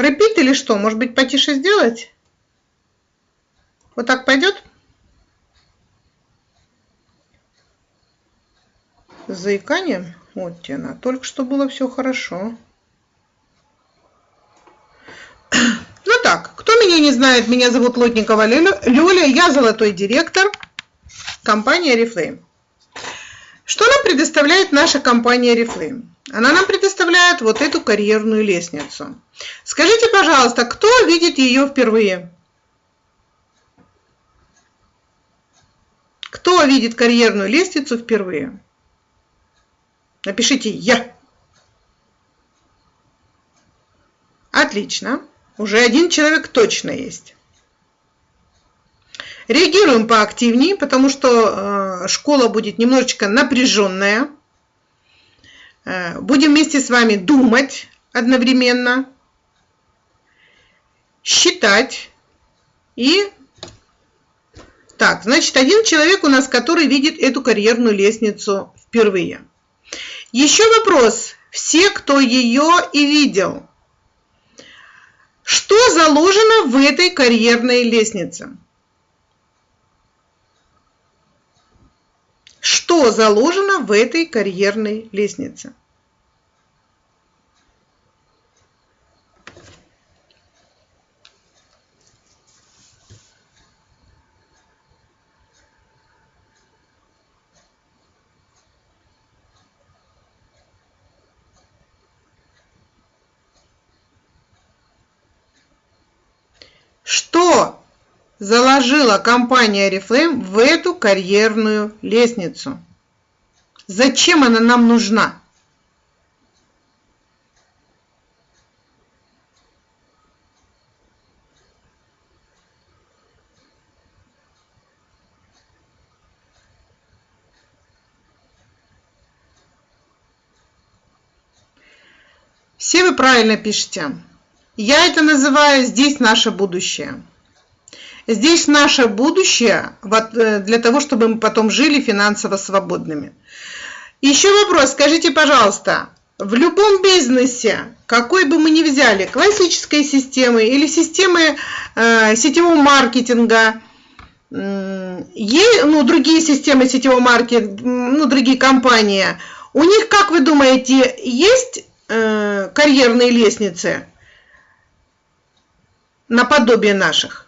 Repeat или что? Может быть, потише сделать? Вот так пойдет? С заиканием? Вот тена. Только что было все хорошо. Ну так, кто меня не знает, меня зовут Лотникова Люля, я золотой директор компании Oriflame. Что нам предоставляет наша компания Oriflame? Она нам предоставляет вот эту карьерную лестницу. Скажите, пожалуйста, кто видит ее впервые? Кто видит карьерную лестницу впервые? Напишите «Я». Отлично. Уже один человек точно есть. Реагируем поактивнее, потому что э, школа будет немножечко напряженная. Э, будем вместе с вами думать одновременно, считать и... Так, значит, один человек у нас, который видит эту карьерную лестницу впервые. Еще вопрос. Все, кто ее и видел. Что заложено в этой карьерной лестнице? Что заложено в этой карьерной лестнице? Что заложила компания Oriflame в эту карьерную лестницу? Зачем она нам нужна? Все вы правильно пишете. Я это называю «здесь наше будущее». Здесь наше будущее э, для того, чтобы мы потом жили финансово свободными. Еще вопрос, скажите, пожалуйста, в любом бизнесе, какой бы мы ни взяли, классической системы или системы э, сетевого маркетинга, э, ну, другие системы сетевого маркетинга, ну, другие компании, у них, как вы думаете, есть э, карьерные лестницы? наподобие наших.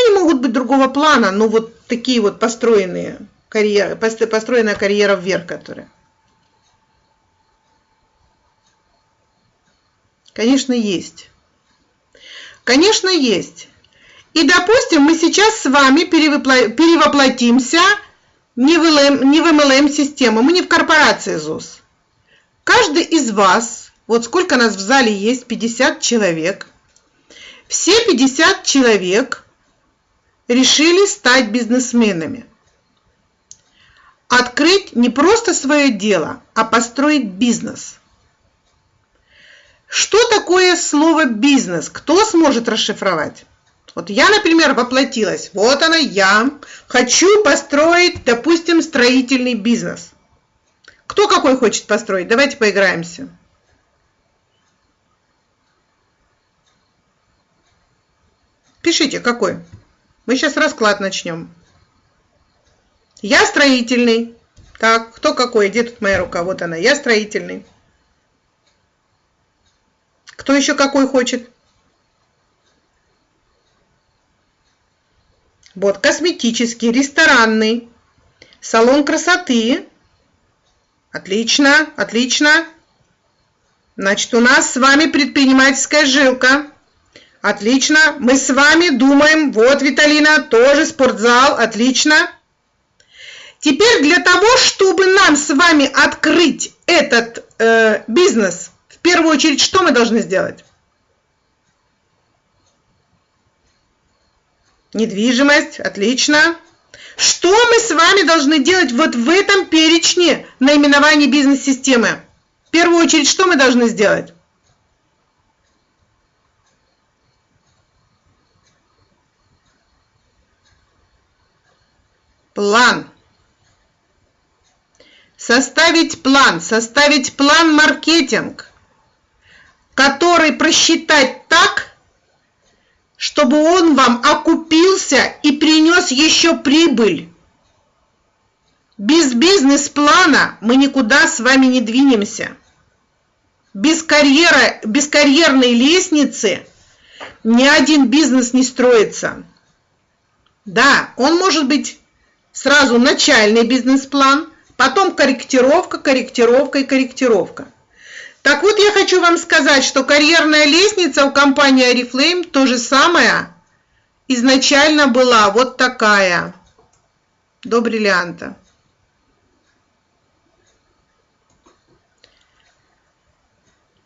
Они могут быть другого плана, но вот такие вот построенные карьеры, построенная карьера вверх, которая. Конечно, есть. Конечно, есть. И, допустим, мы сейчас с вами перевоплотимся не в, не в MLM-систему, мы не в корпорации ЗУС. Каждый из вас, вот сколько нас в зале есть, 50 человек, все 50 человек решили стать бизнесменами. Открыть не просто свое дело, а построить бизнес. Что такое слово бизнес? Кто сможет расшифровать? Вот я, например, воплотилась. Вот она я. Хочу построить, допустим, строительный бизнес. Кто какой хочет построить? Давайте поиграемся. Пишите, какой. Мы сейчас расклад начнем. Я строительный. Так, кто какой? Где тут моя рука? Вот она. Я строительный. Кто еще какой хочет? Вот, косметический, ресторанный, салон красоты. Отлично, отлично. Значит, у нас с вами предпринимательская жилка. Отлично. Мы с вами думаем. Вот, Виталина, тоже спортзал. Отлично. Теперь для того, чтобы нам с вами открыть этот э, бизнес, в первую очередь, что мы должны сделать? Недвижимость. Отлично. Что мы с вами должны делать вот в этом перечне наименований бизнес-системы? В первую очередь, что мы должны сделать? План. Составить план. Составить план маркетинг. который просчитать так, чтобы он вам окупился и принес еще прибыль. Без бизнес-плана мы никуда с вами не двинемся. Без, карьера, без карьерной лестницы ни один бизнес не строится. Да, он может быть сразу начальный бизнес-план, потом корректировка, корректировка и корректировка. Так вот, я хочу вам сказать, что карьерная лестница у компании Oriflame то же самое изначально была вот такая, до бриллианта.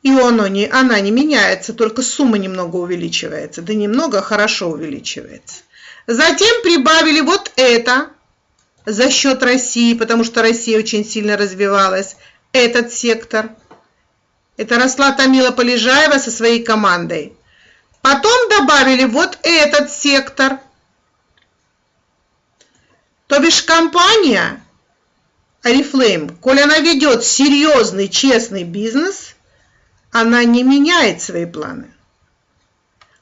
И оно не, она не меняется, только сумма немного увеличивается. Да немного, хорошо увеличивается. Затем прибавили вот это за счет России, потому что Россия очень сильно развивалась, этот сектор. Это росла Тамила Полежаева со своей командой. Потом добавили вот этот сектор. То бишь компания Oriflame, коль она ведет серьезный, честный бизнес, она не меняет свои планы.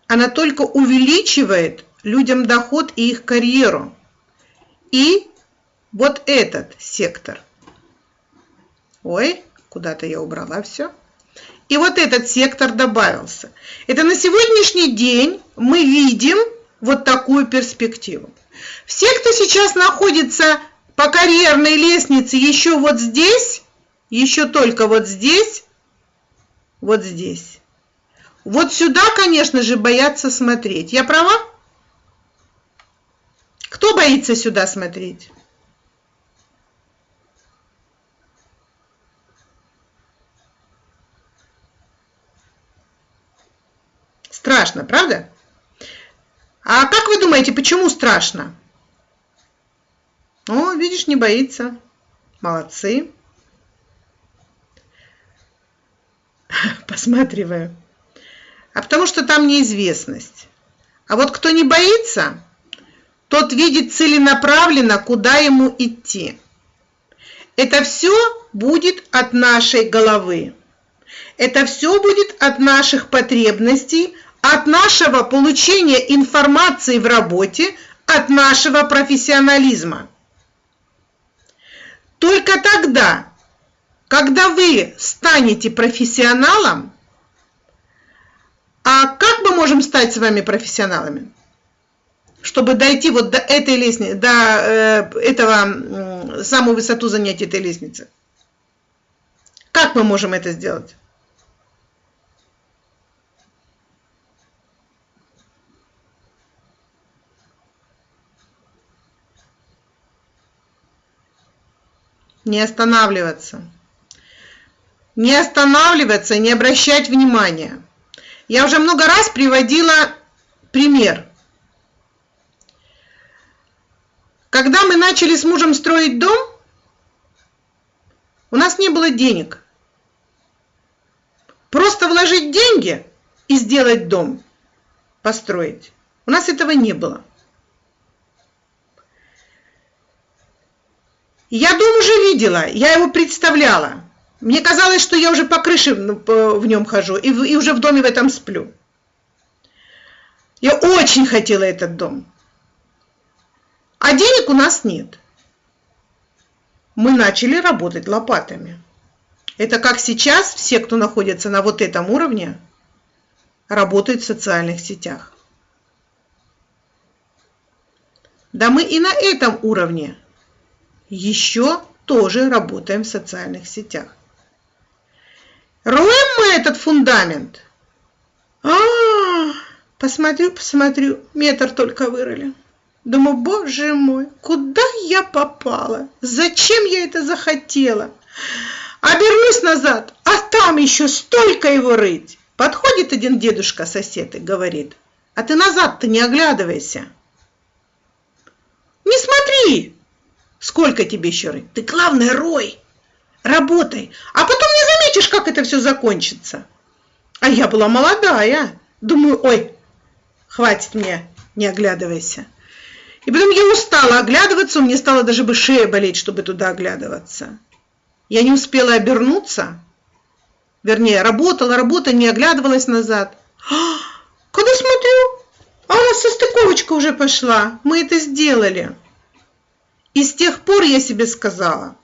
Она только увеличивает людям доход и их карьеру. И вот этот сектор. Ой, куда-то я убрала все. И вот этот сектор добавился. Это на сегодняшний день мы видим вот такую перспективу. Все, кто сейчас находится по карьерной лестнице еще вот здесь, еще только вот здесь, вот здесь. Вот сюда, конечно же, боятся смотреть. Я права? Кто боится сюда смотреть? Страшно, правда? А как вы думаете, почему страшно? О, видишь, не боится. Молодцы. Посматриваю. А потому что там неизвестность. А вот кто не боится, тот видит целенаправленно, куда ему идти. Это все будет от нашей головы. Это все будет от наших потребностей, от нашего получения информации в работе, от нашего профессионализма. Только тогда, когда вы станете профессионалом, а как мы можем стать с вами профессионалами? чтобы дойти вот до этой лестницы, до э, этого, самую высоту занять этой лестницы. Как мы можем это сделать? Не останавливаться. Не останавливаться, не обращать внимания. Я уже много раз приводила пример – Когда мы начали с мужем строить дом, у нас не было денег. Просто вложить деньги и сделать дом, построить. У нас этого не было. Я дом уже видела, я его представляла. Мне казалось, что я уже по крыше в нем хожу и, и уже в доме в этом сплю. Я очень хотела этот дом. А денег у нас нет. Мы начали работать лопатами. Это как сейчас все, кто находится на вот этом уровне, работают в социальных сетях. Да мы и на этом уровне еще тоже работаем в социальных сетях. Роем мы этот фундамент. А, -а, -а посмотрю, посмотрю, метр только вырыли. Думаю, боже мой, куда я попала? Зачем я это захотела? Обернусь назад, а там еще столько его рыть. Подходит один дедушка-сосед и говорит, а ты назад-то не оглядывайся. Не смотри, сколько тебе еще рыть. Ты главное рой, работай, а потом не заметишь, как это все закончится. А я была молодая. Думаю, ой, хватит мне, не оглядывайся. И потом я устала оглядываться, меня стало даже бы шея болеть, чтобы туда оглядываться. Я не успела обернуться, Вернее, работала, работа, не оглядывалась назад. А, когда смотрю, а состыковочка уже пошла. Мы это сделали. И с тех пор я себе сказала,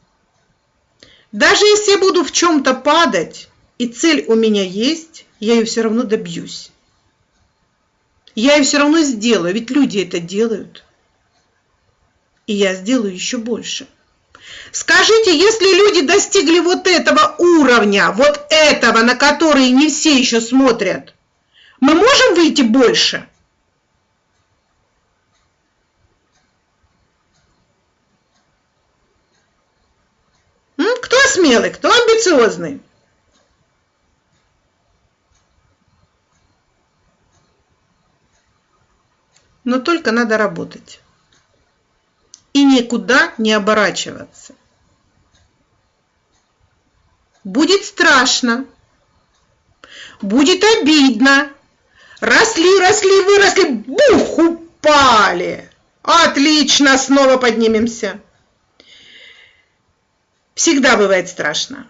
даже если я буду в чем-то падать, и цель у меня есть, я ее все равно добьюсь. Я ее все равно сделаю, ведь люди это делают. И я сделаю еще больше. Скажите, если люди достигли вот этого уровня, вот этого, на который не все еще смотрят, мы можем выйти больше? Кто смелый, кто амбициозный? Но только надо работать. И никуда не оборачиваться. Будет страшно. Будет обидно. Росли, росли, выросли, бух, упали. Отлично, снова поднимемся. Всегда бывает страшно.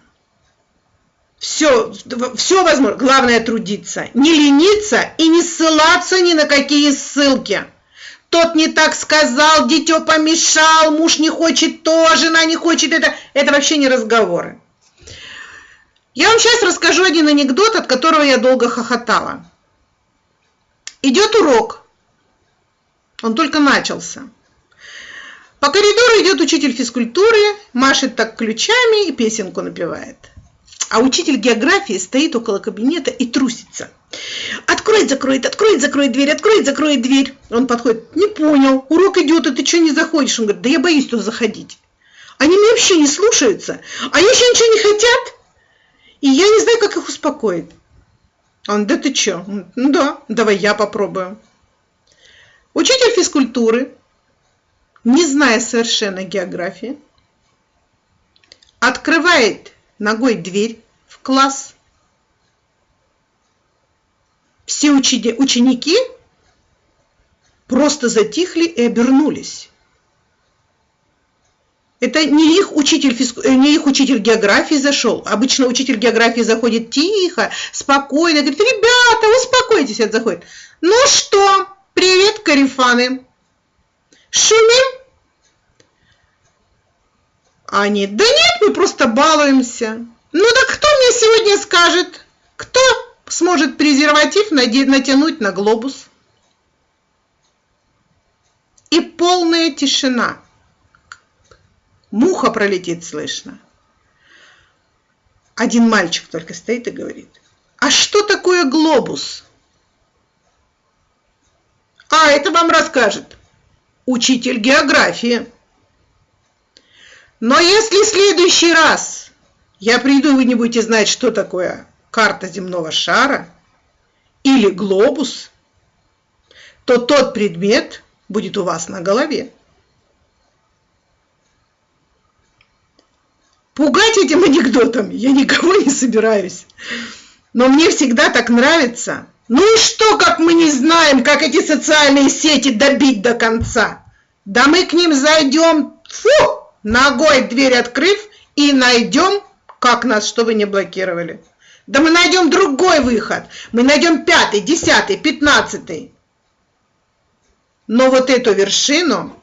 Все, все возможно. Главное трудиться. Не лениться и не ссылаться ни на какие ссылки. Тот не так сказал, дитё помешал, муж не хочет то, жена не хочет это. Это вообще не разговоры. Я вам сейчас расскажу один анекдот, от которого я долго хохотала. Идет урок. Он только начался. По коридору идет учитель физкультуры, машет так ключами и песенку напевает. А учитель географии стоит около кабинета и трусится. Откроет, закроет, откроет, закроет дверь, откроет, закроет дверь. Он подходит, не понял, урок идет, а ты что не заходишь? Он говорит, да я боюсь туда заходить. Они меня вообще не слушаются, а еще ничего не хотят, и я не знаю, как их успокоить. Он, да ты что? Ну да, давай я попробую. Учитель физкультуры не зная совершенно географии, открывает ногой дверь в класс. Все ученики просто затихли и обернулись. Это не их учитель, э, не их учитель географии зашел. Обычно учитель географии заходит тихо, спокойно, говорит, ребята, успокойтесь, это заходит. Ну что, привет, карифаны. Шумим? Они, да нет, мы просто балуемся. Ну да кто мне сегодня скажет, кто сможет презерватив натянуть на глобус? И полная тишина. Муха пролетит слышно. Один мальчик только стоит и говорит, а что такое глобус? А, это вам расскажет учитель географии. Но если в следующий раз я приду, вы не будете знать, что такое карта земного шара или глобус, то тот предмет будет у вас на голове. Пугать этим анекдотом я никого не собираюсь. Но мне всегда так нравится – ну и что, как мы не знаем, как эти социальные сети добить до конца? Да мы к ним зайдем, фу, ногой дверь открыв, и найдем, как нас, чтобы не блокировали. Да мы найдем другой выход. Мы найдем пятый, десятый, пятнадцатый. Но вот эту вершину,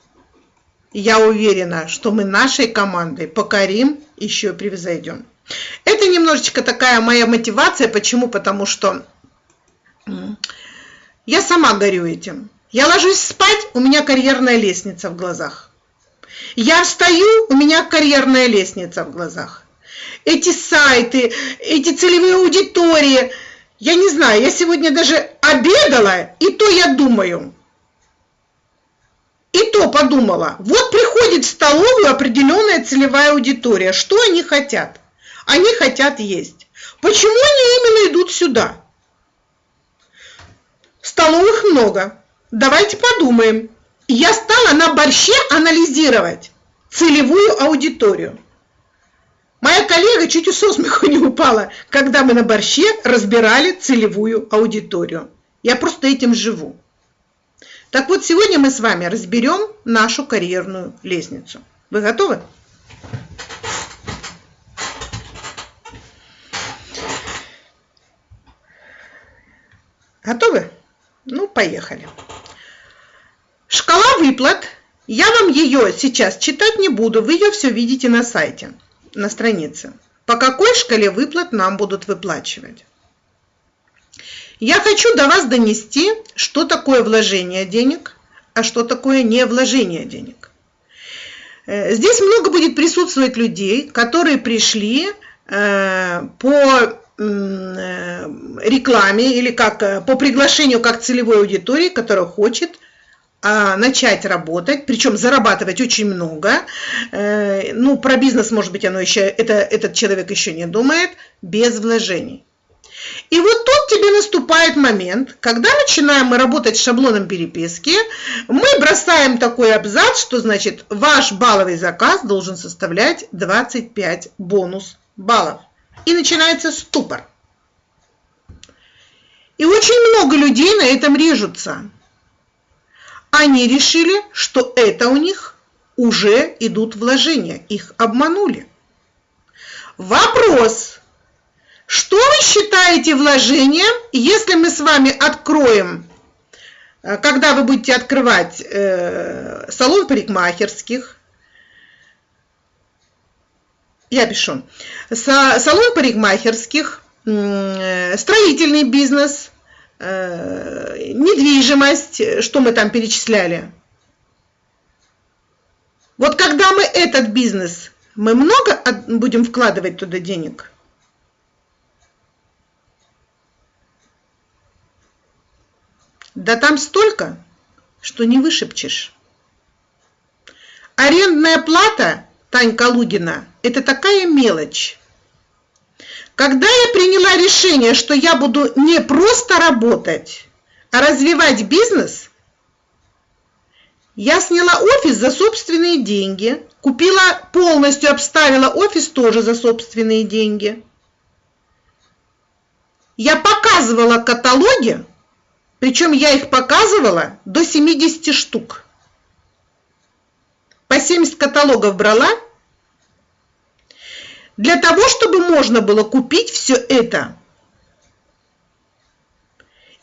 я уверена, что мы нашей командой покорим, еще превзойдем. Это немножечко такая моя мотивация. Почему? Потому что я сама горю этим. Я ложусь спать, у меня карьерная лестница в глазах. Я встаю, у меня карьерная лестница в глазах. Эти сайты, эти целевые аудитории, я не знаю, я сегодня даже обедала, и то я думаю. И то подумала, вот приходит в столовую определенная целевая аудитория, что они хотят? Они хотят есть. Почему они именно идут сюда? Столовых много. Давайте подумаем. Я стала на борще анализировать целевую аудиторию. Моя коллега чуть со смеху не упала, когда мы на борще разбирали целевую аудиторию. Я просто этим живу. Так вот, сегодня мы с вами разберем нашу карьерную лестницу. Вы готовы? Готовы? Ну, поехали. Шкала выплат. Я вам ее сейчас читать не буду, вы ее все видите на сайте, на странице. По какой шкале выплат нам будут выплачивать? Я хочу до вас донести, что такое вложение денег, а что такое не вложение денег. Э, здесь много будет присутствовать людей, которые пришли э, по рекламе или как э, по приглашению как целевой аудитории, которая хочет а, начать работать, причем зарабатывать очень много. Э, ну, про бизнес, может быть, оно еще, это, этот человек еще не думает, без вложений. И вот тут тебе наступает момент, когда начинаем мы работать с шаблоном переписки, мы бросаем такой абзац, что значит ваш балловый заказ должен составлять 25 бонус баллов и начинается ступор. И очень много людей на этом режутся. Они решили, что это у них уже идут вложения, их обманули. Вопрос. Что вы считаете вложением, если мы с вами откроем, э, когда вы будете открывать э, салон парикмахерских, я пишу, салон парикмахерских, э, строительный бизнес, э, недвижимость, что мы там перечисляли. Вот когда мы этот бизнес, мы много будем вкладывать туда денег? Да там столько, что не вышепчешь. Арендная плата Танька Лугина, это такая мелочь. Когда я приняла решение, что я буду не просто работать, а развивать бизнес, я сняла офис за собственные деньги, купила полностью, обставила офис тоже за собственные деньги. Я показывала каталоги, причем я их показывала до 70 штук. По 70 каталогов брала – для того, чтобы можно было купить все это.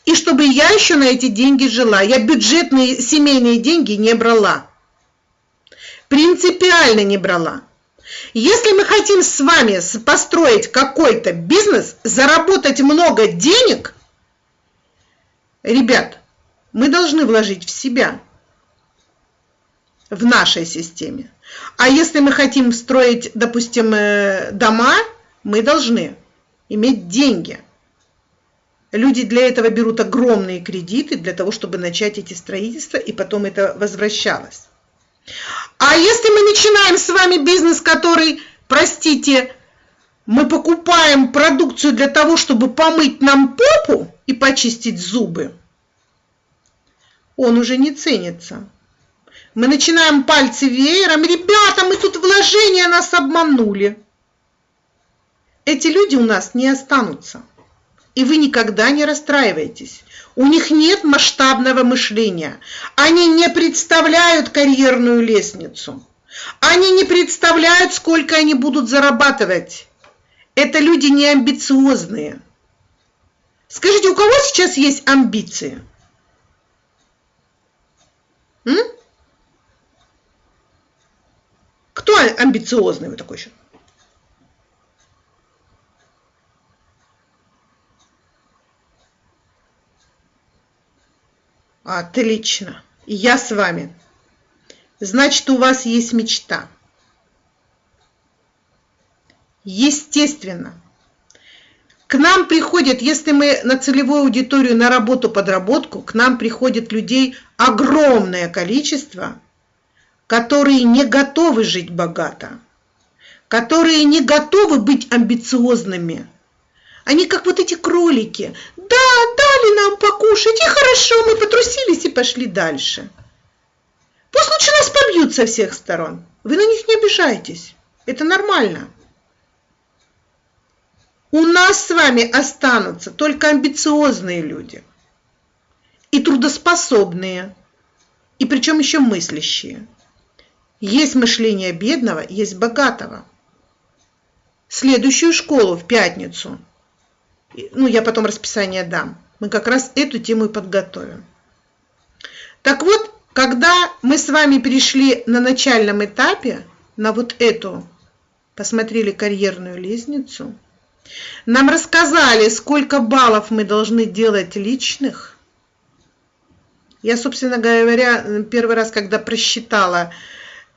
И чтобы я еще на эти деньги жила. Я бюджетные семейные деньги не брала. Принципиально не брала. Если мы хотим с вами построить какой-то бизнес, заработать много денег, ребят, мы должны вложить в себя, в нашей системе. А если мы хотим строить, допустим, э, дома, мы должны иметь деньги. Люди для этого берут огромные кредиты для того, чтобы начать эти строительства, и потом это возвращалось. А если мы начинаем с вами бизнес, который, простите, мы покупаем продукцию для того, чтобы помыть нам попу и почистить зубы, он уже не ценится. Мы начинаем пальцы веером. Ребята, мы тут вложения нас обманули. Эти люди у нас не останутся. И вы никогда не расстраивайтесь. У них нет масштабного мышления. Они не представляют карьерную лестницу. Они не представляют, сколько они будут зарабатывать. Это люди не амбициозные. Скажите, у кого сейчас есть амбиции? М? Кто амбициозный вы такой еще? Отлично. Я с вами. Значит, у вас есть мечта. Естественно. К нам приходят, если мы на целевую аудиторию, на работу-подработку, к нам приходит людей огромное количество – которые не готовы жить богато, которые не готовы быть амбициозными. Они как вот эти кролики. Да, дали нам покушать, и хорошо, мы потрусились и пошли дальше. Пусть лучше нас побьют со всех сторон. Вы на них не обижайтесь. Это нормально. У нас с вами останутся только амбициозные люди. И трудоспособные. И причем еще мыслящие. Есть мышление бедного, есть богатого. Следующую школу в пятницу ну я потом расписание дам, мы как раз эту тему и подготовим. Так вот, когда мы с вами перешли на начальном этапе, на вот эту, посмотрели карьерную лестницу, нам рассказали, сколько баллов мы должны делать личных. Я, собственно говоря, первый раз, когда просчитала,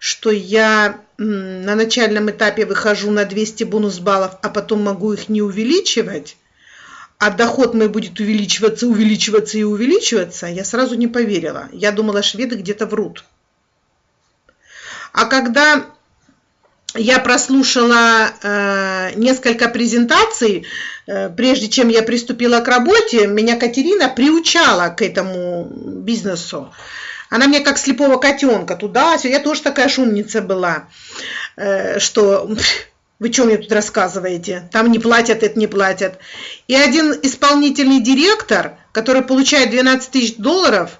что я на начальном этапе выхожу на 200 бонус баллов, а потом могу их не увеличивать, а доход мой будет увеличиваться, увеличиваться и увеличиваться, я сразу не поверила. Я думала, шведы где-то врут. А когда я прослушала э, несколько презентаций, э, прежде чем я приступила к работе, меня Катерина приучала к этому бизнесу. Она мне как слепого котенка туда, я тоже такая шумница была, э, что вы что мне тут рассказываете? Там не платят, это не платят. И один исполнительный директор, который получает 12 тысяч долларов,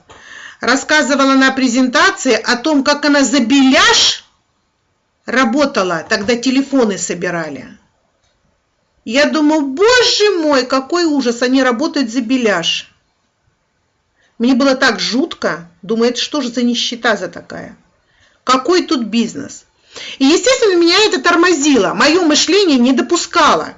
рассказывала на презентации о том, как она за беляш работала, тогда телефоны собирали. Я думаю, боже мой, какой ужас, они работают за беляш. Мне было так жутко, думаю, это что же за нищета за такая? Какой тут бизнес? И, естественно, меня это тормозило. Мое мышление не допускало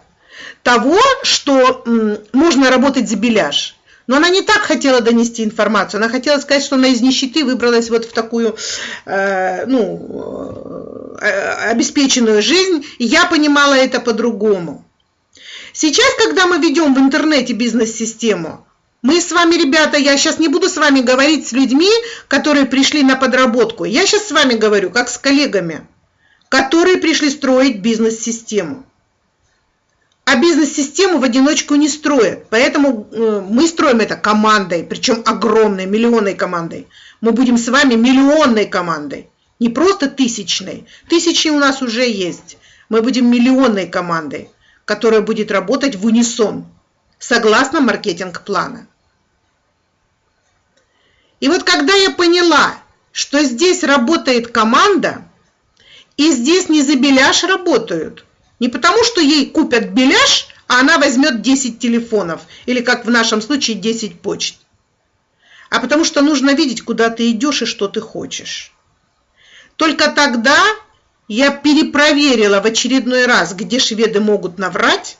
того, что можно работать за беляж. Но она не так хотела донести информацию. Она хотела сказать, что она из нищеты выбралась вот в такую э, ну, э, обеспеченную жизнь. И я понимала это по-другому. Сейчас, когда мы ведем в интернете бизнес-систему, мы с вами, ребята, я сейчас не буду с вами говорить с людьми, которые пришли на подработку. Я сейчас с вами говорю, как с коллегами которые пришли строить бизнес-систему. А бизнес-систему в одиночку не строят. Поэтому э, мы строим это командой, причем огромной, миллионной командой. Мы будем с вами миллионной командой, не просто тысячной. Тысячи у нас уже есть. Мы будем миллионной командой, которая будет работать в унисон, согласно маркетинг-плана. И вот когда я поняла, что здесь работает команда – и здесь не за беляш работают. Не потому, что ей купят беляш, а она возьмет 10 телефонов, или как в нашем случае 10 почт. А потому что нужно видеть, куда ты идешь и что ты хочешь. Только тогда я перепроверила в очередной раз, где шведы могут наврать,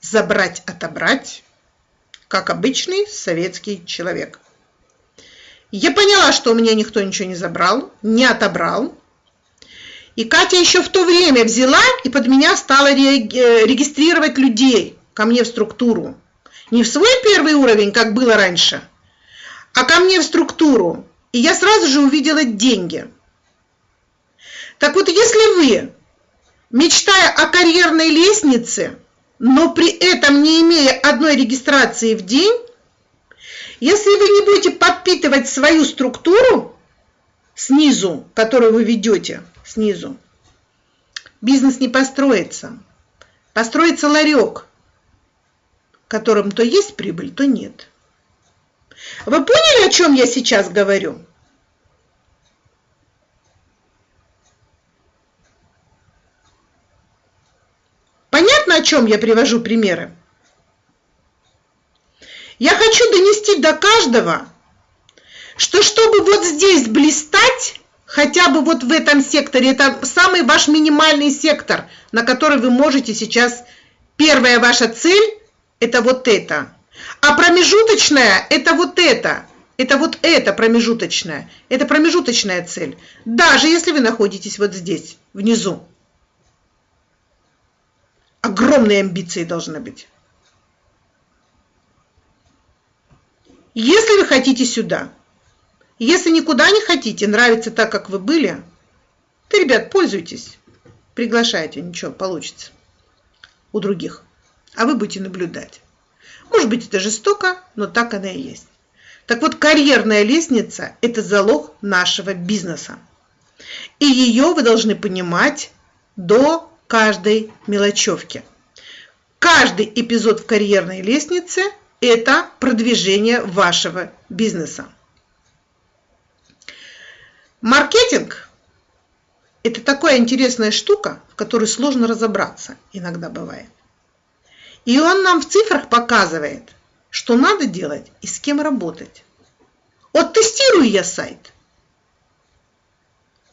забрать, отобрать, как обычный советский человек. Я поняла, что у меня никто ничего не забрал, не отобрал, и Катя еще в то время взяла и под меня стала регистрировать людей ко мне в структуру. Не в свой первый уровень, как было раньше, а ко мне в структуру. И я сразу же увидела деньги. Так вот, если вы, мечтая о карьерной лестнице, но при этом не имея одной регистрации в день, если вы не будете подпитывать свою структуру снизу, которую вы ведете, снизу. Бизнес не построится. Построится ларек, в котором то есть прибыль, то нет. Вы поняли, о чем я сейчас говорю? Понятно, о чем я привожу примеры? Я хочу донести до каждого, что чтобы вот здесь блистать, хотя бы вот в этом секторе. Это самый ваш минимальный сектор, на который вы можете сейчас... Первая ваша цель – это вот это. А промежуточная – это вот это. Это вот это промежуточная. Это промежуточная цель. Даже если вы находитесь вот здесь, внизу. Огромные амбиции должны быть. Если вы хотите сюда – если никуда не хотите, нравится так, как вы были, то, ребят, пользуйтесь. Приглашайте, ничего, получится у других. А вы будете наблюдать. Может быть, это жестоко, но так она и есть. Так вот, карьерная лестница – это залог нашего бизнеса. И ее вы должны понимать до каждой мелочевки. Каждый эпизод в карьерной лестнице – это продвижение вашего бизнеса. Маркетинг – это такая интересная штука, в которой сложно разобраться иногда бывает. И он нам в цифрах показывает, что надо делать и с кем работать. Вот тестирую я сайт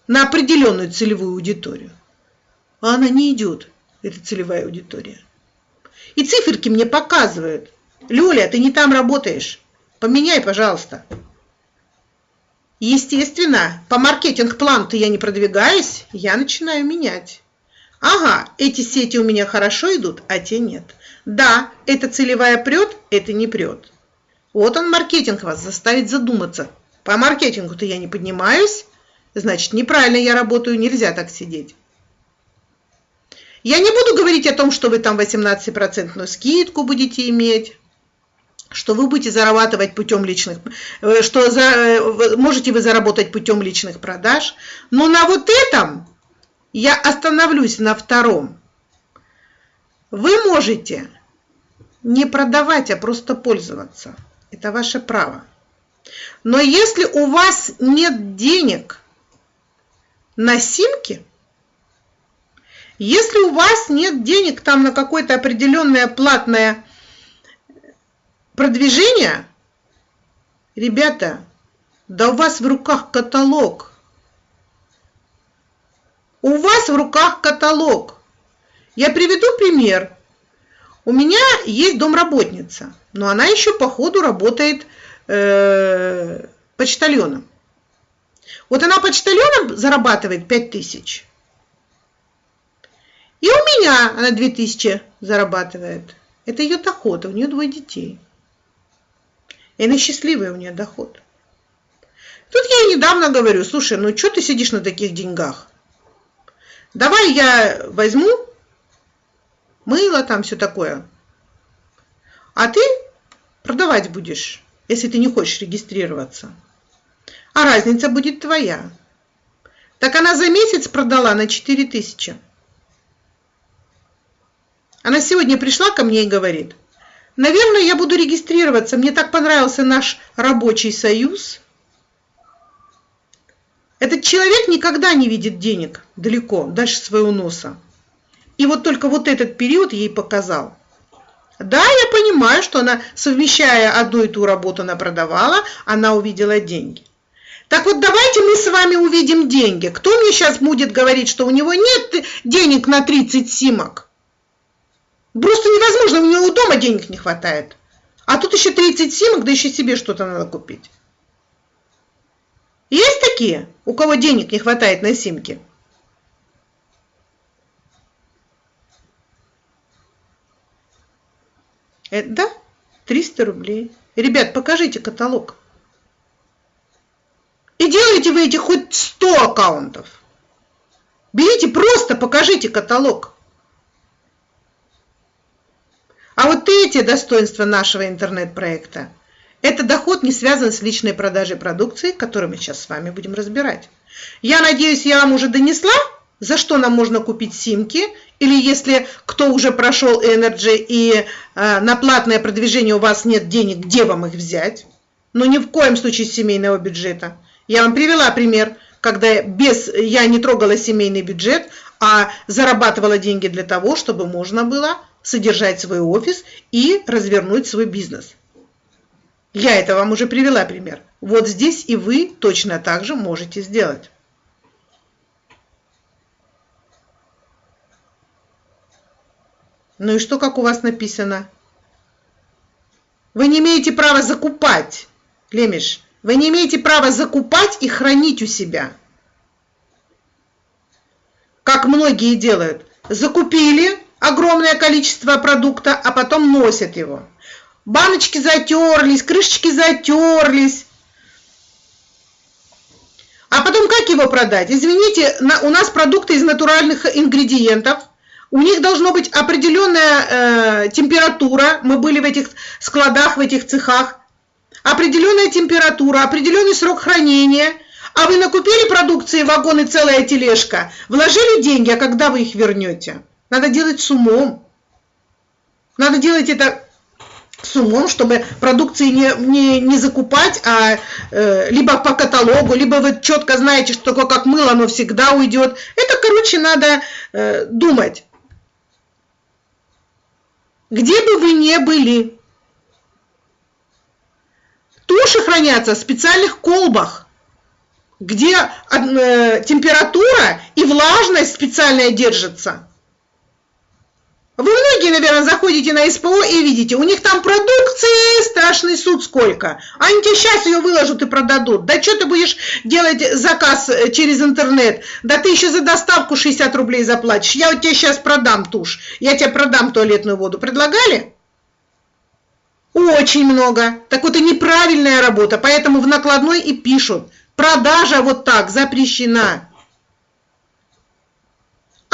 на определенную целевую аудиторию, а она не идет, эта целевая аудитория. И циферки мне показывают, Люля, ты не там работаешь, поменяй, пожалуйста. Естественно, по маркетинг-плану-то я не продвигаюсь, я начинаю менять. Ага, эти сети у меня хорошо идут, а те нет. Да, эта целевая прет, это не прет. Вот он маркетинг вас заставит задуматься. По маркетингу-то я не поднимаюсь, значит неправильно я работаю, нельзя так сидеть. Я не буду говорить о том, что вы там 18% скидку будете иметь, что вы будете зарабатывать путем личных, э, что за, э, можете вы заработать путем личных продаж. Но на вот этом я остановлюсь на втором. Вы можете не продавать, а просто пользоваться. Это ваше право. Но если у вас нет денег на симки, если у вас нет денег там на какое-то определенное платное продвижение, ребята, да у вас в руках каталог. У вас в руках каталог. Я приведу пример. У меня есть домработница, но она еще по ходу работает э, почтальоном. Вот она почтальоном зарабатывает 5000. И у меня она 2000 зарабатывает. Это ее доход, у нее двое детей. И она счастливая, у нее доход. Тут я недавно говорю, слушай, ну что ты сидишь на таких деньгах? Давай я возьму мыло там, все такое. А ты продавать будешь, если ты не хочешь регистрироваться. А разница будет твоя. Так она за месяц продала на 4 тысячи. Она сегодня пришла ко мне и говорит, наверное, я буду регистрироваться, мне так понравился наш рабочий союз. Этот человек никогда не видит денег далеко, дальше своего носа. И вот только вот этот период ей показал. Да, я понимаю, что она, совмещая одну и ту работу, она продавала, она увидела деньги. Так вот, давайте мы с вами увидим деньги. Кто мне сейчас будет говорить, что у него нет денег на 30 симок? Просто невозможно, у него дома денег не хватает. А тут еще 30 симок, да еще себе что-то надо купить. Есть такие, у кого денег не хватает на симки? Это, да, 300 рублей. Ребят, покажите каталог. И делайте вы эти хоть 100 аккаунтов. Берите, просто покажите каталог. А вот эти достоинства нашего интернет-проекта – это доход не связан с личной продажей продукции, которую мы сейчас с вами будем разбирать. Я надеюсь, я вам уже донесла, за что нам можно купить симки, или если кто уже прошел Energy и э, на платное продвижение у вас нет денег, где вам их взять? Но ни в коем случае семейного бюджета. Я вам привела пример, когда без, я не трогала семейный бюджет, а зарабатывала деньги для того, чтобы можно было содержать свой офис и развернуть свой бизнес. Я это вам уже привела пример. Вот здесь и вы точно так же можете сделать. Ну и что, как у вас написано? Вы не имеете права закупать, Лемеш. Вы не имеете права закупать и хранить у себя. Как многие делают. Закупили огромное количество продукта, а потом носят его. Баночки затерлись, крышечки затерлись. А потом как его продать? Извините, у нас продукты из натуральных ингредиентов – у них должна быть определенная э, температура. Мы были в этих складах, в этих цехах. Определенная температура, определенный срок хранения. А вы накупили продукции, вагоны, целая тележка, вложили деньги, а когда вы их вернете? Надо делать с умом. Надо делать это с умом, чтобы продукции не, не, не закупать, а э, либо по каталогу, либо вы четко знаете, что такое как мыло, оно всегда уйдет. Это, короче, надо э, думать. где бы вы ни были. Туши хранятся в специальных колбах, где э, температура и влажность специальная держится. Вы многие, наверное, заходите на СПО и видите, у них там продукции страшный суд сколько. Они тебе сейчас ее выложат и продадут. Да что ты будешь делать заказ э, через интернет? Да ты еще за доставку 60 рублей заплатишь. Я вот тебе сейчас продам тушь. Я тебе продам туалетную воду. Предлагали? Очень много. Так вот, и неправильная работа. Поэтому в накладной и пишут. Продажа вот так запрещена.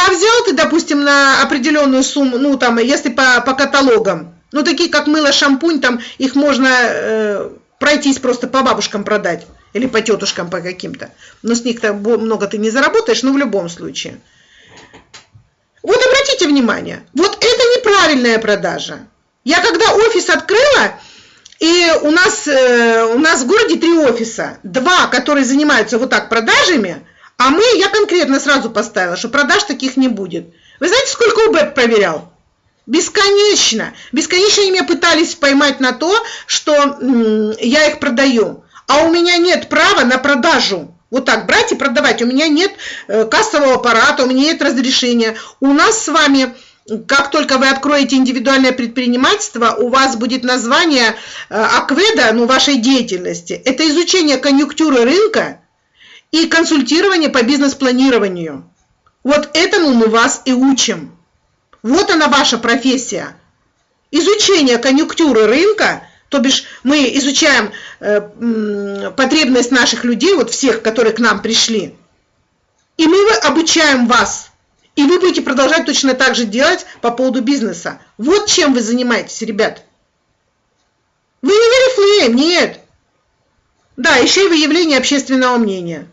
А взял ты, допустим, на определенную сумму, ну там, если по, по каталогам, ну такие как мыло, шампунь, там их можно э, пройтись просто по бабушкам продать или по тетушкам по каким-то. Но с них-то много ты не заработаешь, но в любом случае. Вот обратите внимание, вот это неправильная продажа. Я когда офис открыла, и у нас, э, у нас в городе три офиса. Два, которые занимаются вот так продажами, а мы, я конкретно сразу поставила, что продаж таких не будет. Вы знаете, сколько УБЭП проверял? Бесконечно. Бесконечно они меня пытались поймать на то, что я их продаю. А у меня нет права на продажу. Вот так брать и продавать. У меня нет э, кассового аппарата, у меня нет разрешения. У нас с вами как только вы откроете индивидуальное предпринимательство, у вас будет название э, акведа, ну, вашей деятельности. Это изучение конъюнктуры рынка и консультирование по бизнес-планированию. Вот этому мы вас и учим. Вот она ваша профессия. Изучение конъюнктуры рынка, то бишь мы изучаем э, потребность наших людей, вот всех, которые к нам пришли, и мы обучаем вас. И вы будете продолжать точно так же делать по поводу бизнеса. Вот чем вы занимаетесь, ребят. Вы не Верифлеем, нет. Да, еще и выявление общественного мнения.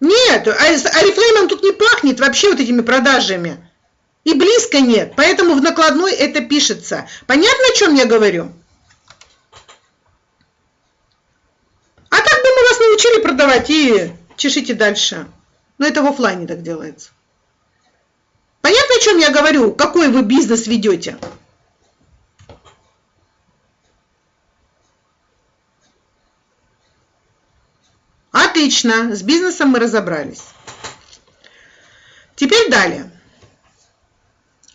Нет, Арифлеймом а тут не пахнет вообще вот этими продажами. И близко нет, поэтому в накладной это пишется. Понятно, о чем я говорю? А так бы мы вас научили продавать и чешите дальше. Но это в офлайне так делается. Понятно, о чем я говорю? Какой вы бизнес ведете? Отлично, с бизнесом мы разобрались. Теперь далее.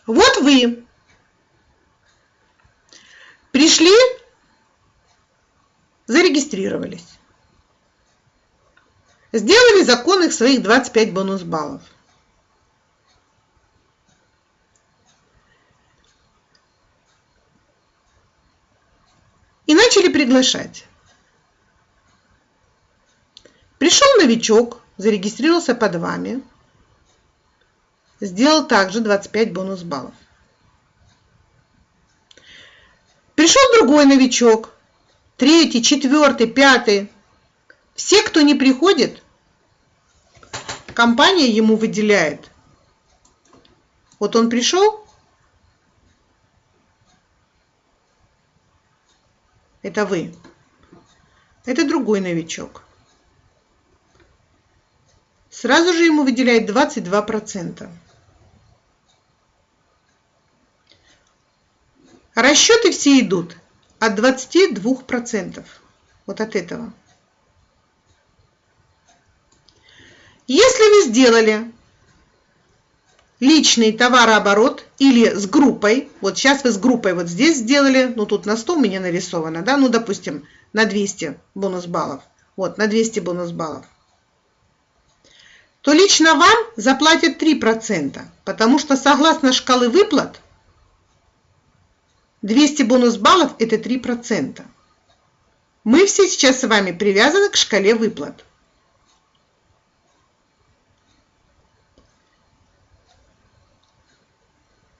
Вот вы пришли, зарегистрировались, сделали законных своих 25 бонус баллов. И начали приглашать. Пришел новичок, зарегистрировался под вами, сделал также 25 бонус баллов. Пришел другой новичок, третий, четвертый, пятый. Все, кто не приходит, компания ему выделяет. Вот он пришел, это вы. Это другой новичок сразу же ему выделяет 22%. Расчеты все идут от 22%. Вот от этого. Если вы сделали личный товарооборот или с группой, вот сейчас вы с группой вот здесь сделали, ну тут на 100 у меня нарисовано, да, ну допустим на 200 бонус баллов, вот на 200 бонус баллов то лично вам заплатят 3%, потому что согласно шкалы выплат 200 бонус баллов – это 3%. Мы все сейчас с вами привязаны к шкале выплат.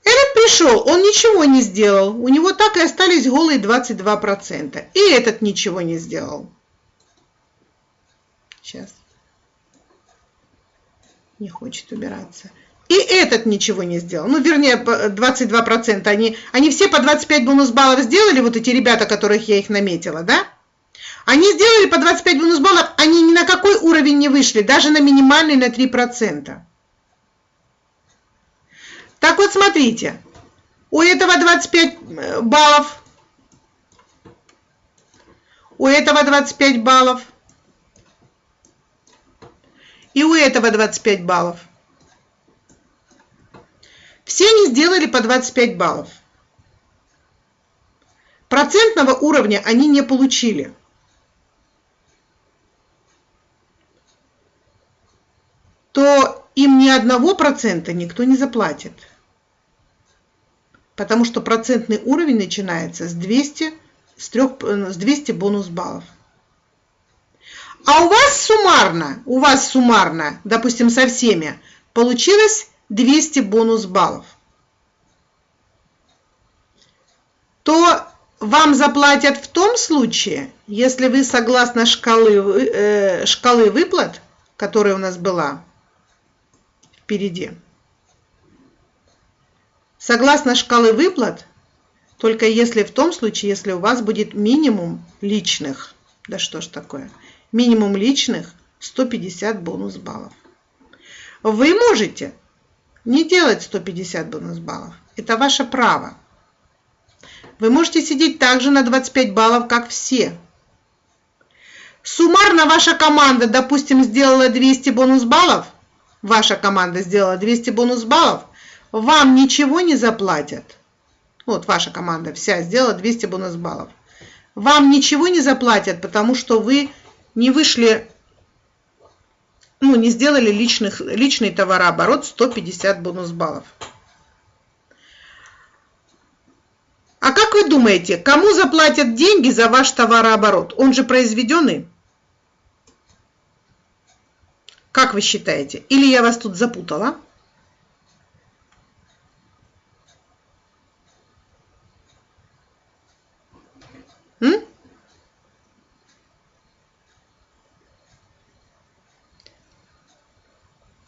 Этот пришел, он ничего не сделал. У него так и остались голые 22%. И этот ничего не сделал. Сейчас не хочет убираться. И этот ничего не сделал. Ну, вернее, 22%. Они, они все по 25 бонус баллов сделали, вот эти ребята, которых я их наметила, да? Они сделали по 25 бонус баллов, они ни на какой уровень не вышли, даже на минимальный на 3%. Так вот, смотрите. У этого 25 э, баллов. У этого 25 баллов. И у этого 25 баллов. Все они сделали по 25 баллов. Процентного уровня они не получили. То им ни одного процента никто не заплатит. Потому что процентный уровень начинается с 200, с 3, с 200 бонус баллов. А у вас суммарно, у вас суммарно, допустим, со всеми, получилось 200 бонус баллов. То вам заплатят в том случае, если вы согласно шкалы, э, шкалы выплат, которая у нас была впереди, согласно шкалы выплат, только если в том случае, если у вас будет минимум личных, да что ж такое, минимум личных 150 бонус баллов. Вы можете не делать 150 бонус баллов. Это ваше право. Вы можете сидеть также на 25 баллов, как все. Суммарно ваша команда, допустим, сделала 200 бонус баллов. Ваша команда сделала 200 бонус баллов. Вам ничего не заплатят. Вот ваша команда вся сделала 200 бонус баллов. Вам ничего не заплатят, потому что вы не вышли, ну, не сделали личных, личный товарооборот 150 бонус баллов. А как вы думаете, кому заплатят деньги за ваш товарооборот? Он же произведенный. Как вы считаете? Или я вас тут запутала?